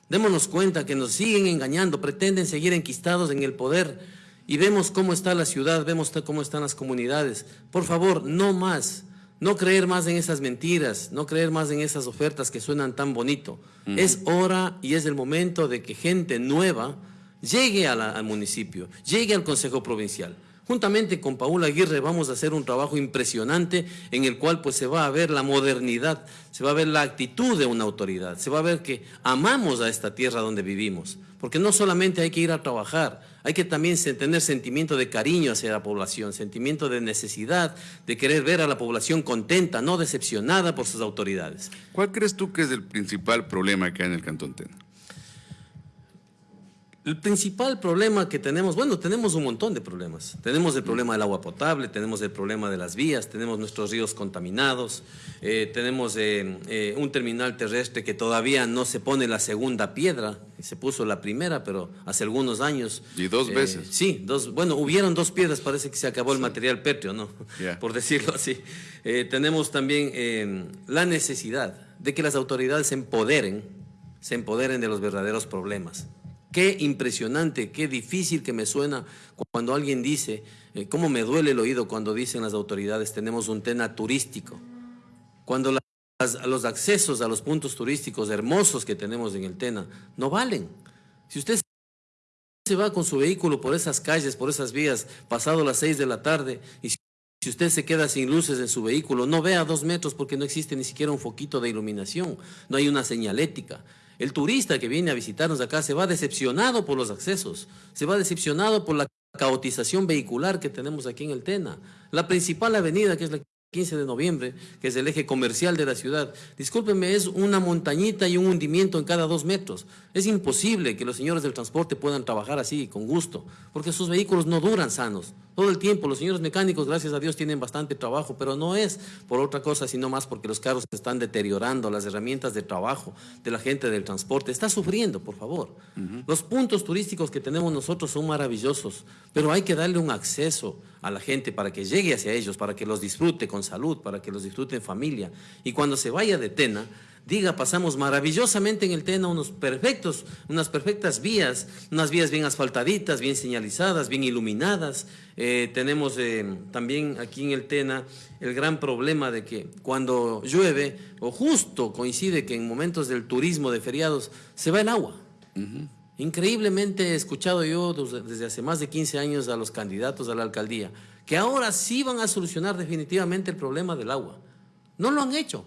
S4: Démonos cuenta que nos siguen engañando, pretenden seguir enquistados en el poder y vemos cómo está la ciudad, vemos cómo están las comunidades. Por favor, no más. No creer más en esas mentiras, no creer más en esas ofertas que suenan tan bonito. Es hora y es el momento de que gente nueva llegue al municipio, llegue al Consejo Provincial. Juntamente con Paula Aguirre vamos a hacer un trabajo impresionante en el cual pues se va a ver la modernidad, se va a ver la actitud de una autoridad, se va a ver que amamos a esta tierra donde vivimos, porque no solamente hay que ir a trabajar, hay que también tener sentimiento de cariño hacia la población, sentimiento de necesidad, de querer ver a la población contenta, no decepcionada por sus autoridades.
S2: ¿Cuál crees tú que es el principal problema que hay en el Cantón Tena?
S4: El principal problema que tenemos, bueno, tenemos un montón de problemas. Tenemos el problema del agua potable, tenemos el problema de las vías, tenemos nuestros ríos contaminados, eh, tenemos eh, eh, un terminal terrestre que todavía no se pone la segunda piedra, se puso la primera, pero hace algunos años.
S2: Y dos veces.
S4: Sí, dos, bueno, hubieron dos piedras, parece que se acabó el material pétreo, ¿no? [LAUGHS] Por decirlo así. tenemos también la necesidad de que las autoridades se empoderen, se empoderen de los verdaderos problemas. Qué impresionante, qué difícil que me suena cuando alguien dice, eh, cómo me duele el oído cuando dicen las autoridades, tenemos un tema turístico. Cuando los accesos a los puntos turísticos hermosos que tenemos en el Tena no valen. Si usted se va con su vehículo por esas calles, por esas vías, pasado las seis de la tarde, y si usted se queda sin luces en su vehículo, no vea dos metros porque no existe ni siquiera un foquito de iluminación, no hay una señalética. El turista que viene a visitarnos acá se va decepcionado por los accesos, se va decepcionado por la caotización vehicular que tenemos aquí en el Tena. La principal avenida, que es la 15 de noviembre, que es el eje comercial de la ciudad, discúlpenme, es una montañita y un hundimiento en cada dos metros. Es imposible que los señores del transporte puedan trabajar así, con gusto, porque sus vehículos no duran sanos. Todo el tiempo los señores mecánicos, gracias a Dios, tienen bastante trabajo, pero no es por otra cosa, sino más porque los carros se están deteriorando, las herramientas de trabajo de la gente del transporte. Está sufriendo, por favor. Los puntos turísticos que tenemos nosotros son maravillosos, pero hay que darle un acceso a la gente para que llegue hacia ellos, para que los disfrute con salud, para que los disfrute en familia. Y cuando se vaya de Tena, diga, pasamos maravillosamente en el Tena unos perfectos, unas perfectas vías, unas vías bien asfaltaditas, bien señalizadas, bien iluminadas. Eh, tenemos eh, también aquí en el Tena el gran problema de que cuando llueve, o justo coincide que en momentos del turismo de feriados, se va el agua. Increíblemente he escuchado yo desde hace más de 15 años a los candidatos a la alcaldía que ahora sí van a solucionar definitivamente el problema del agua. No lo han hecho.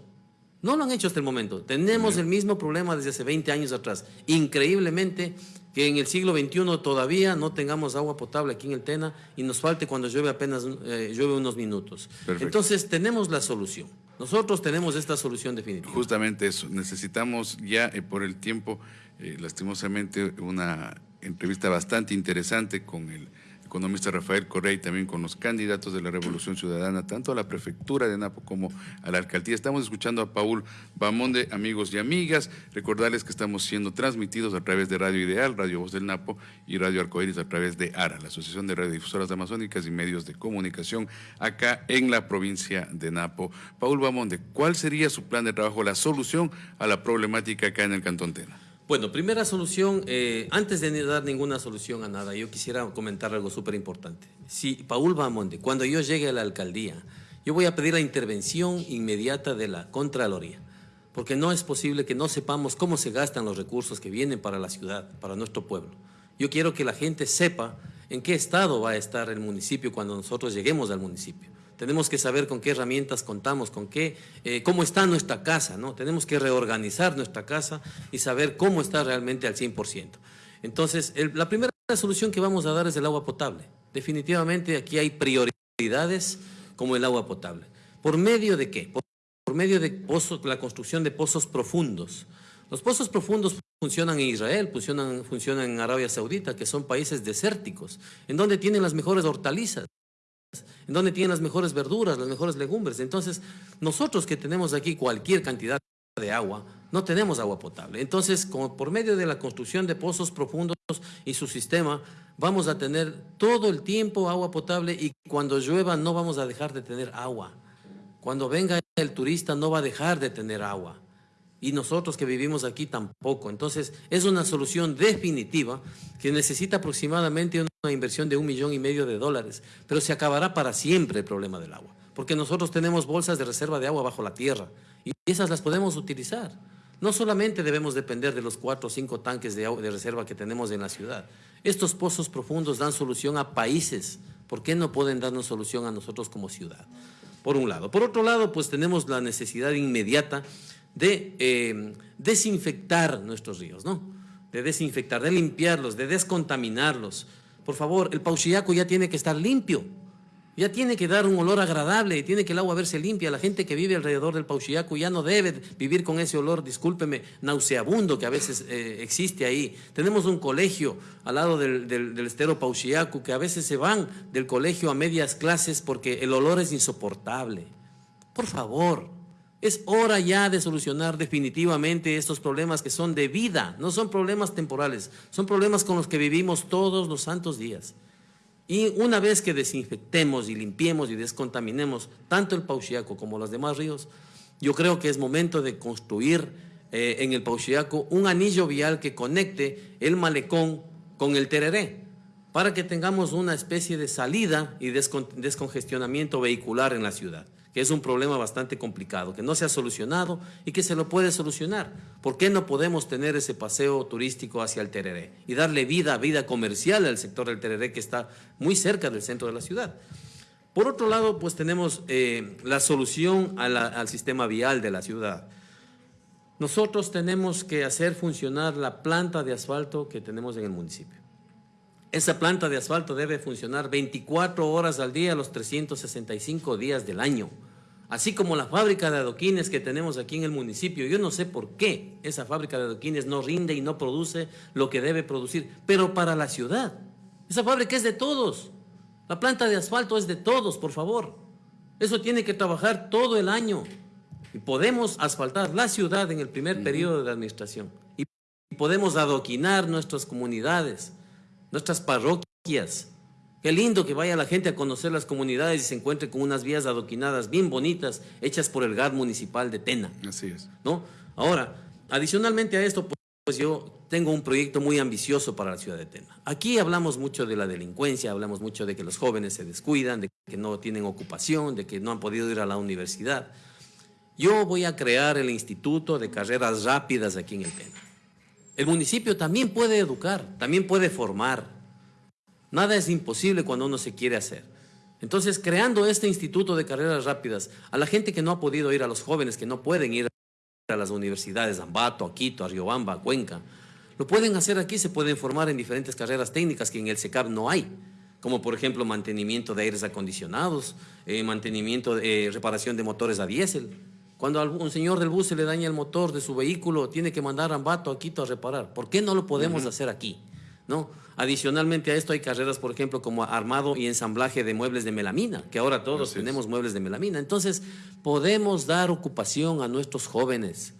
S4: No lo han hecho hasta el momento. Tenemos el mismo problema desde hace 20 años atrás. Increíblemente que en el siglo XXI todavía no tengamos agua potable aquí en el Tena y nos falte cuando llueve apenas eh, llueve unos minutos. Entonces tenemos la solución. Nosotros tenemos esta solución definitiva.
S2: Justamente eso. Necesitamos ya eh, por el tiempo, eh, lastimosamente, una entrevista bastante interesante con el economista Rafael Correa y también con los candidatos de la Revolución Ciudadana, tanto a la prefectura de Napo como a la alcaldía. Estamos escuchando a Paul Bamonde, amigos y amigas. Recordarles que estamos siendo transmitidos a través de Radio Ideal, Radio Voz del Napo y Radio Arcoíris a través de ARA, la Asociación de Radiodifusoras Amazónicas y Medios de Comunicación, acá en la provincia de Napo. Paul Bamonde, ¿cuál sería su plan de trabajo, la solución a la problemática acá en el Cantón Tena?
S4: Bueno, primera solución, eh, antes de dar ninguna solución a nada, yo quisiera comentar algo súper importante. Si Paul Bamonde, cuando yo llegue a la alcaldía, yo voy a pedir la intervención inmediata de la Contraloría, porque no es posible que no sepamos cómo se gastan los recursos que vienen para la ciudad, para nuestro pueblo. Yo quiero que la gente sepa en qué estado va a estar el municipio cuando nosotros lleguemos al municipio. Tenemos que saber con qué herramientas contamos, con qué, eh, cómo está nuestra casa, ¿no? Tenemos que reorganizar nuestra casa y saber cómo está realmente al 100%. Entonces, la primera solución que vamos a dar es el agua potable. Definitivamente aquí hay prioridades como el agua potable. ¿Por medio de qué? Por, medio de pozos, la construcción de pozos profundos. Los pozos profundos funcionan en Israel, funcionan, funcionan en Arabia Saudita, que son países desérticos, en donde tienen las mejores hortalizas en donde tienen las mejores verduras, las mejores legumbres. Entonces, nosotros que tenemos aquí cualquier cantidad de agua, no tenemos agua potable. Entonces, por medio de la construcción de pozos profundos y su sistema, vamos a tener todo el tiempo agua potable y cuando llueva no vamos a dejar de tener agua. Cuando venga el turista no va a dejar de tener agua. Y nosotros que vivimos aquí tampoco. Entonces, es una solución definitiva que necesita aproximadamente una inversión de un millón y medio de dólares, pero se acabará para siempre el problema del agua, porque nosotros tenemos bolsas de reserva de agua bajo la tierra y esas las podemos utilizar. No solamente debemos depender de los cuatro o cinco tanques de, agua, de reserva que tenemos en la ciudad. Estos pozos profundos dan solución a países. ¿Por qué no pueden darnos solución a nosotros como ciudad? Por un lado. Por otro lado, pues tenemos la necesidad inmediata de eh, desinfectar nuestros ríos, ¿no? De desinfectar, de limpiarlos, de descontaminarlos. Por favor, el Pauchiaco ya tiene que estar limpio ya tiene que dar un olor agradable, tiene que el agua verse limpia. La gente que vive alrededor del Pauchiaco ya no debe vivir con ese olor, discúlpeme, nauseabundo que a veces eh, existe ahí. Tenemos un colegio al lado del, estero Pauchiaco que a veces se van del colegio a medias clases porque el olor es insoportable. Por favor, es hora ya de solucionar definitivamente estos problemas que son de vida, no son problemas temporales, son problemas con los que vivimos todos los santos días. Y una vez que desinfectemos y limpiemos y descontaminemos tanto el Pauchiaco como los demás ríos, yo creo que es momento de construir eh, en el Pauchiaco un anillo vial que conecte el malecón con el Tereré, para que tengamos una especie de salida y descongestionamiento vehicular en la ciudad es un problema bastante complicado, que no se ha solucionado y que se lo puede solucionar. ¿Por qué no podemos tener ese paseo turístico hacia el Tereré y darle vida, vida comercial al sector del Tereré que está muy cerca del centro de la ciudad? Por otro lado, pues tenemos eh, la solución al sistema vial de la ciudad. Nosotros tenemos que hacer funcionar la planta de asfalto que tenemos en el municipio. Esa planta de asfalto debe funcionar 24 horas al día, los 365 días del año. Así como la fábrica de adoquines que tenemos aquí en el municipio. Yo no sé por qué esa fábrica de adoquines no rinde y no produce lo que debe producir, pero para la ciudad. Esa fábrica es de todos. La planta de asfalto es de todos, por favor. Eso tiene que trabajar todo el año. Y podemos asfaltar la ciudad en el primer periodo de administración. Y podemos adoquinar nuestras comunidades nuestras parroquias. Qué lindo que vaya la gente a conocer las comunidades y se encuentre con unas vías adoquinadas bien bonitas, hechas por el GAD municipal de Tena.
S2: Así es.
S4: ¿no? Ahora, adicionalmente a esto, pues yo tengo un proyecto muy ambicioso para la ciudad de Tena. Aquí hablamos mucho de la delincuencia, hablamos mucho de que los jóvenes se descuidan, de que no tienen ocupación, de que no han podido ir a la universidad. Yo voy a crear el Instituto de Carreras Rápidas aquí en el Tena. El municipio también puede educar, también puede formar. Nada es imposible cuando uno se quiere hacer. Entonces, creando este instituto de carreras rápidas, a la gente que no ha podido ir, a los jóvenes que no pueden ir a las universidades, a Ambato, a Quito, a Riobamba, a Cuenca, lo pueden hacer aquí, se pueden formar en diferentes carreras técnicas que en el SECAP no hay, como por ejemplo mantenimiento de aires acondicionados, eh, mantenimiento, de eh, reparación de motores a diésel. Cuando a un señor del bus se le daña el motor de su vehículo, tiene que mandar a Ambato, a Quito a reparar. ¿Por qué no lo podemos hacer aquí? ¿No? Adicionalmente a esto hay carreras, por ejemplo, como armado y ensamblaje de muebles de melamina, que ahora todos tenemos muebles de melamina. Entonces, podemos dar ocupación a nuestros jóvenes.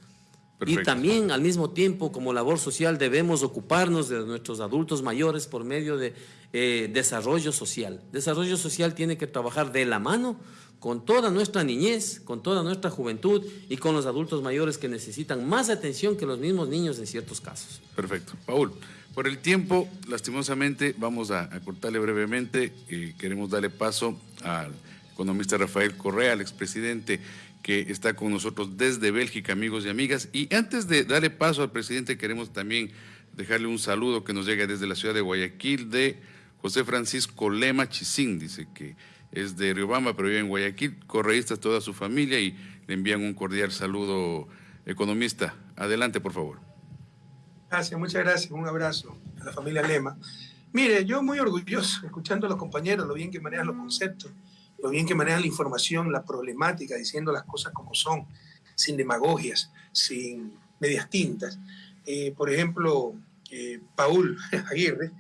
S4: Y también al mismo tiempo, como labor social, debemos ocuparnos de nuestros adultos mayores por medio de eh, desarrollo social. Desarrollo social tiene que trabajar de la mano con toda nuestra niñez, con toda nuestra juventud y con los adultos mayores que necesitan más atención que los mismos niños en ciertos casos.
S2: Perfecto. Paul, por el tiempo, lastimosamente, vamos a, cortarle brevemente. y queremos darle paso al economista Rafael Correa, al expresidente que está con nosotros desde Bélgica, amigos y amigas. Y antes de darle paso al presidente, queremos también dejarle un saludo que nos llega desde la ciudad de Guayaquil de José Francisco Lema Chisín. Dice que es de Riobamba, pero vive en Guayaquil, correísta toda su familia y le envían un cordial saludo, economista. Adelante, por favor.
S3: Gracias, muchas gracias. Un abrazo a la familia Lema. Mire, yo muy orgulloso, escuchando a los compañeros, lo bien que manejan los conceptos, lo bien que manejan la información, la problemática, diciendo las cosas como son, sin demagogias, sin medias tintas. Eh, por ejemplo, eh, Paul [LAUGHS] Aguirre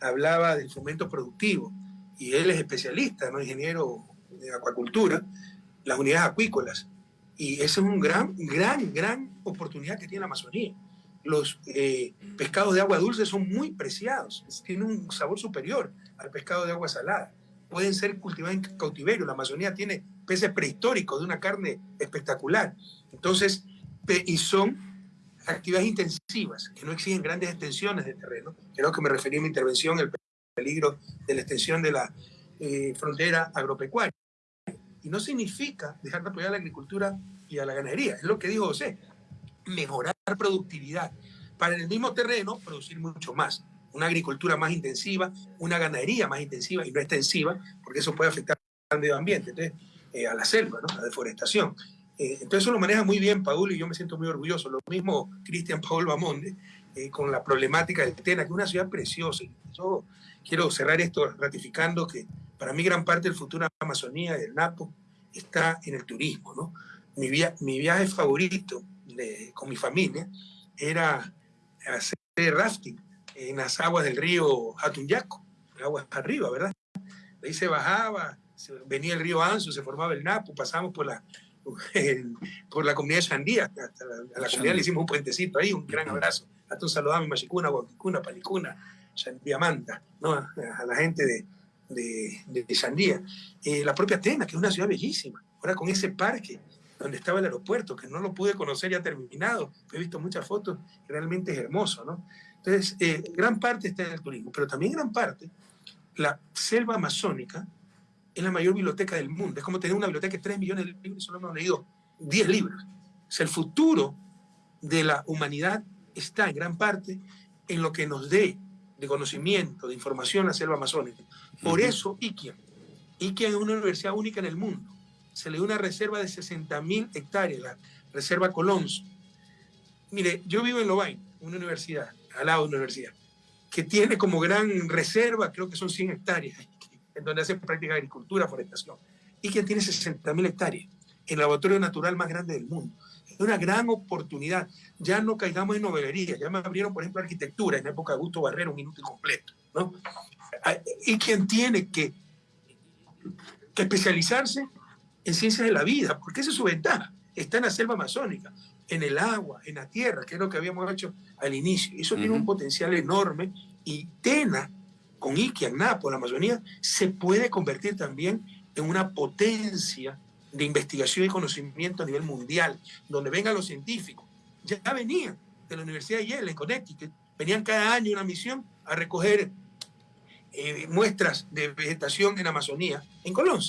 S3: hablaba del fomento productivo y él es especialista, ¿no? ingeniero de acuacultura, las unidades acuícolas. Y esa es una gran, gran, gran oportunidad que tiene la Amazonía. Los eh, pescados de agua dulce son muy preciados, tienen un sabor superior al pescado de agua salada. Pueden ser cultivados en cautiverio. La Amazonía tiene peces prehistóricos de una carne espectacular. Entonces, y son actividades intensivas que no exigen grandes extensiones de terreno. Creo que me referí en mi intervención al peligro de la extensión de la eh, frontera agropecuaria. Y no significa dejar de apoyar a la agricultura y a la ganadería, es lo que dijo José, mejorar productividad para en el mismo terreno producir mucho más. Una agricultura más intensiva, una ganadería más intensiva y no extensiva, porque eso puede afectar al medio ambiente, entonces, eh, a la selva, ¿no? a la deforestación. Eh, entonces eso lo maneja muy bien Paul y yo me siento muy orgulloso. Lo mismo Cristian Paul Bamonde eh, con la problemática del Tena, que es una ciudad preciosa. Yo quiero cerrar esto ratificando que para mí gran parte del futuro de la Amazonía, del Napo, está en el turismo. ¿no? Mi, mi viaje favorito con mi familia era hacer rafting en las aguas del río Atunyaco, aguas arriba, ¿verdad? ahí se bajaba, venía el río Anzo, se formaba el Napo, pasamos por la por la comunidad de Sandía. a la comunidad le hicimos un puentecito ahí, un gran abrazo. Hasta a mi Machicuna, Guapicuna, Palicuna, Diamanta, ¿no? a la gente de, de, de Sandía. Eh, la propia Atenas, que es una ciudad bellísima. Ahora con ese parque donde estaba el aeropuerto, que no lo pude conocer ya terminado, he visto muchas fotos, realmente es hermoso, ¿no? Entonces, eh, gran parte está en el turismo, pero también gran parte, la selva amazónica es la mayor biblioteca del mundo. Es como tener una biblioteca de 3 millones de libros y solo hemos leído 10 libros. O sea, el futuro de la humanidad está en gran parte en lo que nos dé de conocimiento, de información la selva amazónica. Por eso, Iquian. Iquian es una universidad única en el mundo. Se le dio una reserva de 60.000 hectáreas, la reserva Colons. Mire, yo vivo en Lobain, una universidad, al lado de una universidad, que tiene como gran reserva, creo que son 100 hectáreas [LAUGHS] en donde hace práctica de agricultura, forestación, y que tiene 60.000 hectáreas, el laboratorio natural más grande del mundo. Es una gran oportunidad. Ya no caigamos en novelería, ya me abrieron, por ejemplo, arquitectura en época de Augusto Barrero, un minuto completo. ¿no? Ah, y quien tiene que, que especializarse en ciencias de la vida, porque esa es su ventaja. Está en la selva amazónica, en el agua, en la tierra, que es lo que habíamos hecho al inicio. Eso tiene un potencial enorme y Tena con Iquian, Napo, la Amazonía, se puede convertir también en una potencia de investigación y conocimiento a nivel mundial, donde vengan los científicos. Ya venían de la Universidad de Yale en Connecticut, venían cada año una misión a recoger eh, muestras de vegetación en Amazonía, en Colón,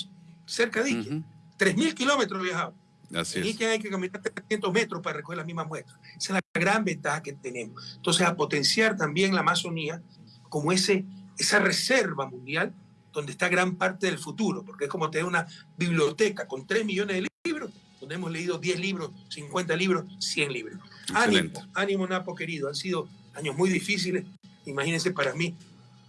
S3: cerca de Iquian. 3.000 kilómetros viajaban. Así en Iquian hay que caminar 300 metros para recoger las mismas muestras. Esa es la gran ventaja que tenemos. Entonces, a potenciar también la Amazonía como ese esa reserva mundial donde está gran parte del futuro, porque es como tener una biblioteca con 3 millones de libros, donde hemos leído 10 libros, 50 libros, 100 libros. Ánimo, ánimo Napo querido, han sido años muy difíciles, imagínense para mí,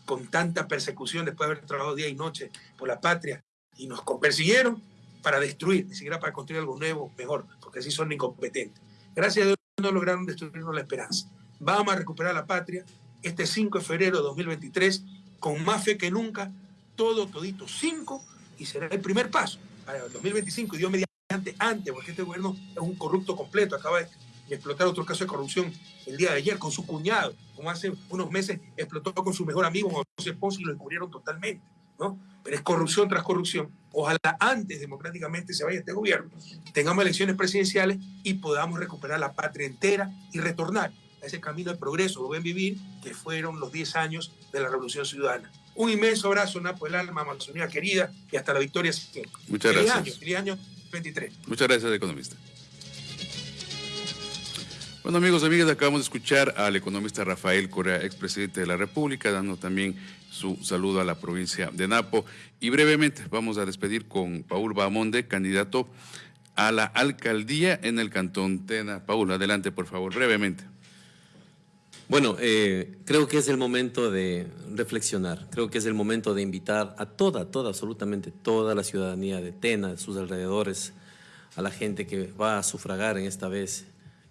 S3: con tanta persecución después de haber trabajado día y noche por la patria, y nos persiguieron para destruir, ni siquiera para construir algo nuevo, mejor, porque así son incompetentes. Gracias a Dios no lograron destruirnos la esperanza. Vamos a recuperar la patria, este 5 de febrero de 2023 con más fe que nunca, todo, todito, 5, y será el primer paso para el 2025, y Dios mediante antes, porque este gobierno es un corrupto completo, acaba de explotar otro caso de corrupción el día de ayer con su cuñado, como hace unos meses explotó con su mejor amigo José Ponce y lo descubrieron totalmente, ¿no? Pero es corrupción tras corrupción. Ojalá antes democráticamente se vaya este gobierno, tengamos elecciones presidenciales y podamos recuperar la patria entera y retornar ese camino de progreso, lo ven vivir, que fueron los 10 años de la Revolución Ciudadana. Un inmenso abrazo, Napo, el alma, Amazonía querida, y hasta la victoria siempre.
S2: Muchas gracias.
S3: Año, feliz año 23.
S2: Muchas gracias, economista. Bueno, amigos, amigas, acabamos de escuchar al economista Rafael Correa, expresidente de la República, dando también su saludo a la provincia de Napo. Y brevemente vamos a despedir con Paul Bamonde, candidato a la alcaldía en el Cantón Tena. Paul, adelante, por favor, brevemente.
S4: Bueno, eh, creo que es el momento de reflexionar, creo que es el momento de invitar a toda, toda, absolutamente toda la ciudadanía de Tena, de sus alrededores, a la gente que va a sufragar en esta vez.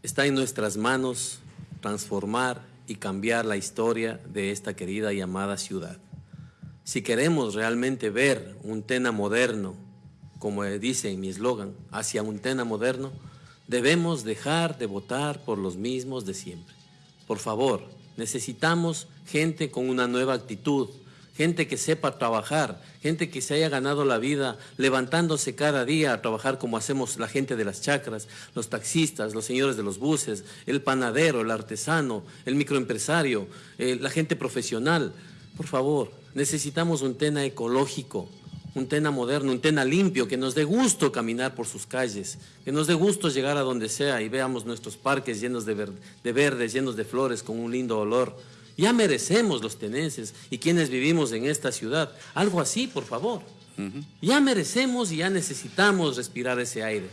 S4: Está en nuestras manos transformar y cambiar la historia de esta querida y amada ciudad. Si queremos realmente ver un Tena moderno, como dice mi eslogan, hacia un Tena moderno, debemos dejar de votar por los mismos de siempre. Por favor, necesitamos gente con una nueva actitud, gente que sepa trabajar, gente que se haya ganado la vida levantándose cada día a trabajar como hacemos la gente de las chacras, los taxistas, los señores de los buses, el panadero, el artesano, el microempresario, eh, la gente profesional. Por favor, necesitamos un tema ecológico, un Tena moderno, un Tena limpio, que nos dé gusto caminar por sus calles, que nos dé gusto llegar a donde sea y veamos nuestros parques llenos de, verdes, llenos de flores, con un lindo olor. Ya merecemos los tenenses y quienes vivimos en esta ciudad, algo así, por favor. Ya merecemos y ya necesitamos respirar ese aire.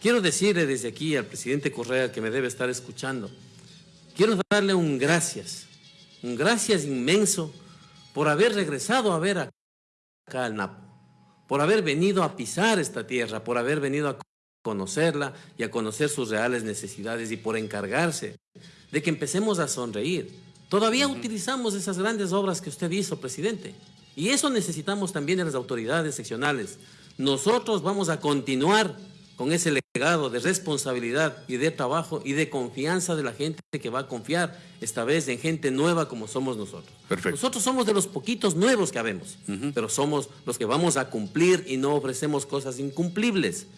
S4: Quiero decirle desde aquí al presidente Correa que me debe estar escuchando, quiero darle un gracias, un gracias inmenso por haber regresado a ver acá al Napo por haber venido a pisar esta tierra, por haber venido a conocerla y a conocer sus reales necesidades y por encargarse de que empecemos a sonreír. Todavía utilizamos esas grandes obras que usted hizo, presidente, y eso necesitamos también de las autoridades seccionales. Nosotros vamos a continuar con ese legado de responsabilidad y de trabajo y de confianza de la gente que va a confiar esta vez en gente nueva como somos nosotros. Nosotros somos de los poquitos nuevos que habemos, pero somos los que vamos a cumplir y no ofrecemos cosas incumplibles.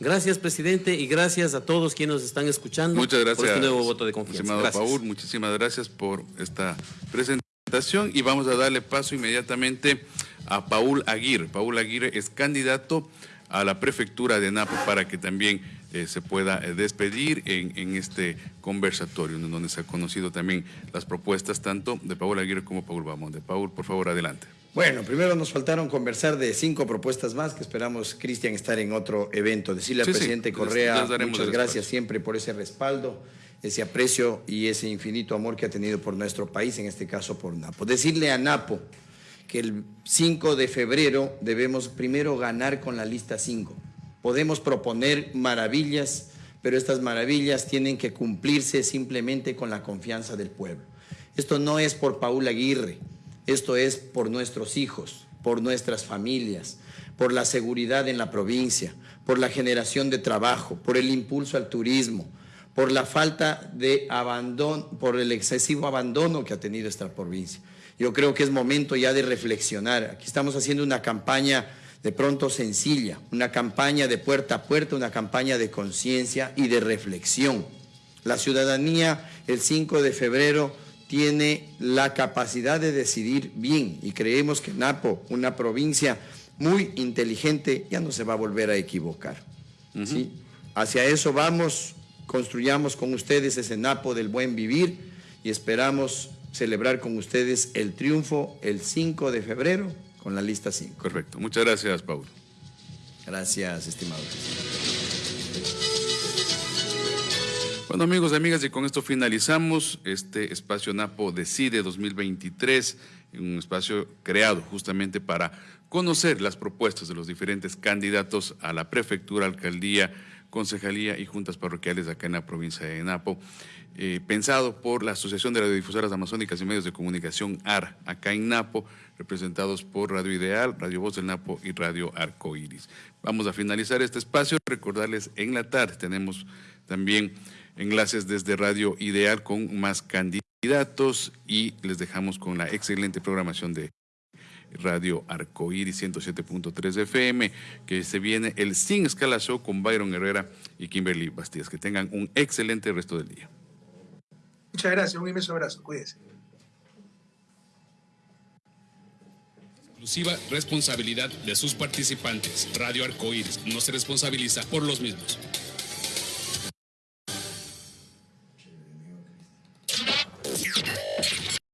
S4: Gracias, presidente, y gracias a todos quienes nos están escuchando
S2: Muchas gracias,
S4: por este nuevo voto de confianza.
S2: Gracias. Paul, muchísimas gracias por esta presentación y vamos a darle paso inmediatamente a Paul Aguirre. Paul Aguirre es candidato a la prefectura de Napo para que también eh, se pueda eh, despedir en, este conversatorio, donde se han conocido también las propuestas tanto de Paul Aguirre como Paul De Paul, por favor, adelante.
S1: Bueno, primero nos faltaron conversar de cinco propuestas más que esperamos, Cristian, estar en otro evento. Decirle al presidente Correa muchas gracias siempre por ese respaldo, ese aprecio y ese infinito amor que ha tenido por nuestro país, en este caso por Napo. Decirle a Napo que el 5 de febrero debemos primero ganar con la lista 5. Podemos proponer maravillas, pero estas maravillas tienen que cumplirse simplemente con la confianza del pueblo. Esto no es por Paula Aguirre, esto es por nuestros hijos, por nuestras familias, por la seguridad en la provincia, por la generación de trabajo, por el impulso al turismo, por la falta de abandono, por el excesivo abandono que ha tenido esta provincia. Yo creo que es momento ya de reflexionar. Aquí estamos haciendo una campaña de pronto sencilla, una campaña de puerta a puerta, una campaña de conciencia y de reflexión. La ciudadanía el 5 de febrero tiene la capacidad de decidir bien y creemos que Napo, una provincia muy inteligente, ya no se va a volver a equivocar. ¿sí? Hacia eso vamos, construyamos con ustedes ese Napo del buen vivir y esperamos celebrar con ustedes el triunfo el 5 de febrero con la lista 5.
S2: Perfecto. Muchas gracias, Paulo.
S1: Gracias, estimado.
S2: Bueno, amigos y amigas, y con esto finalizamos este espacio Napo Decide 2023, un espacio creado justamente para conocer las propuestas de los diferentes candidatos a la prefectura, alcaldía, concejalía y juntas parroquiales acá en la provincia de Napo. Eh, pensado por la Asociación de Radiodifusoras Amazónicas y Medios de Comunicación AR, acá en Napo, representados por Radio Ideal, Radio Voz del Napo y Radio Arco Iris. Vamos a finalizar este espacio, recordarles en la tarde tenemos también enlaces desde Radio Ideal con más candidatos y les dejamos con la excelente programación de Radio Arcoíris 107.3 FM, que se viene el Sin Escala Show con Byron Herrera y Kimberly Bastías. Que tengan un excelente resto del día.
S3: Muchas gracias, un inmenso abrazo, cuídense.
S10: Exclusiva responsabilidad de sus participantes. Radio Arcoíris no se responsabiliza por los mismos.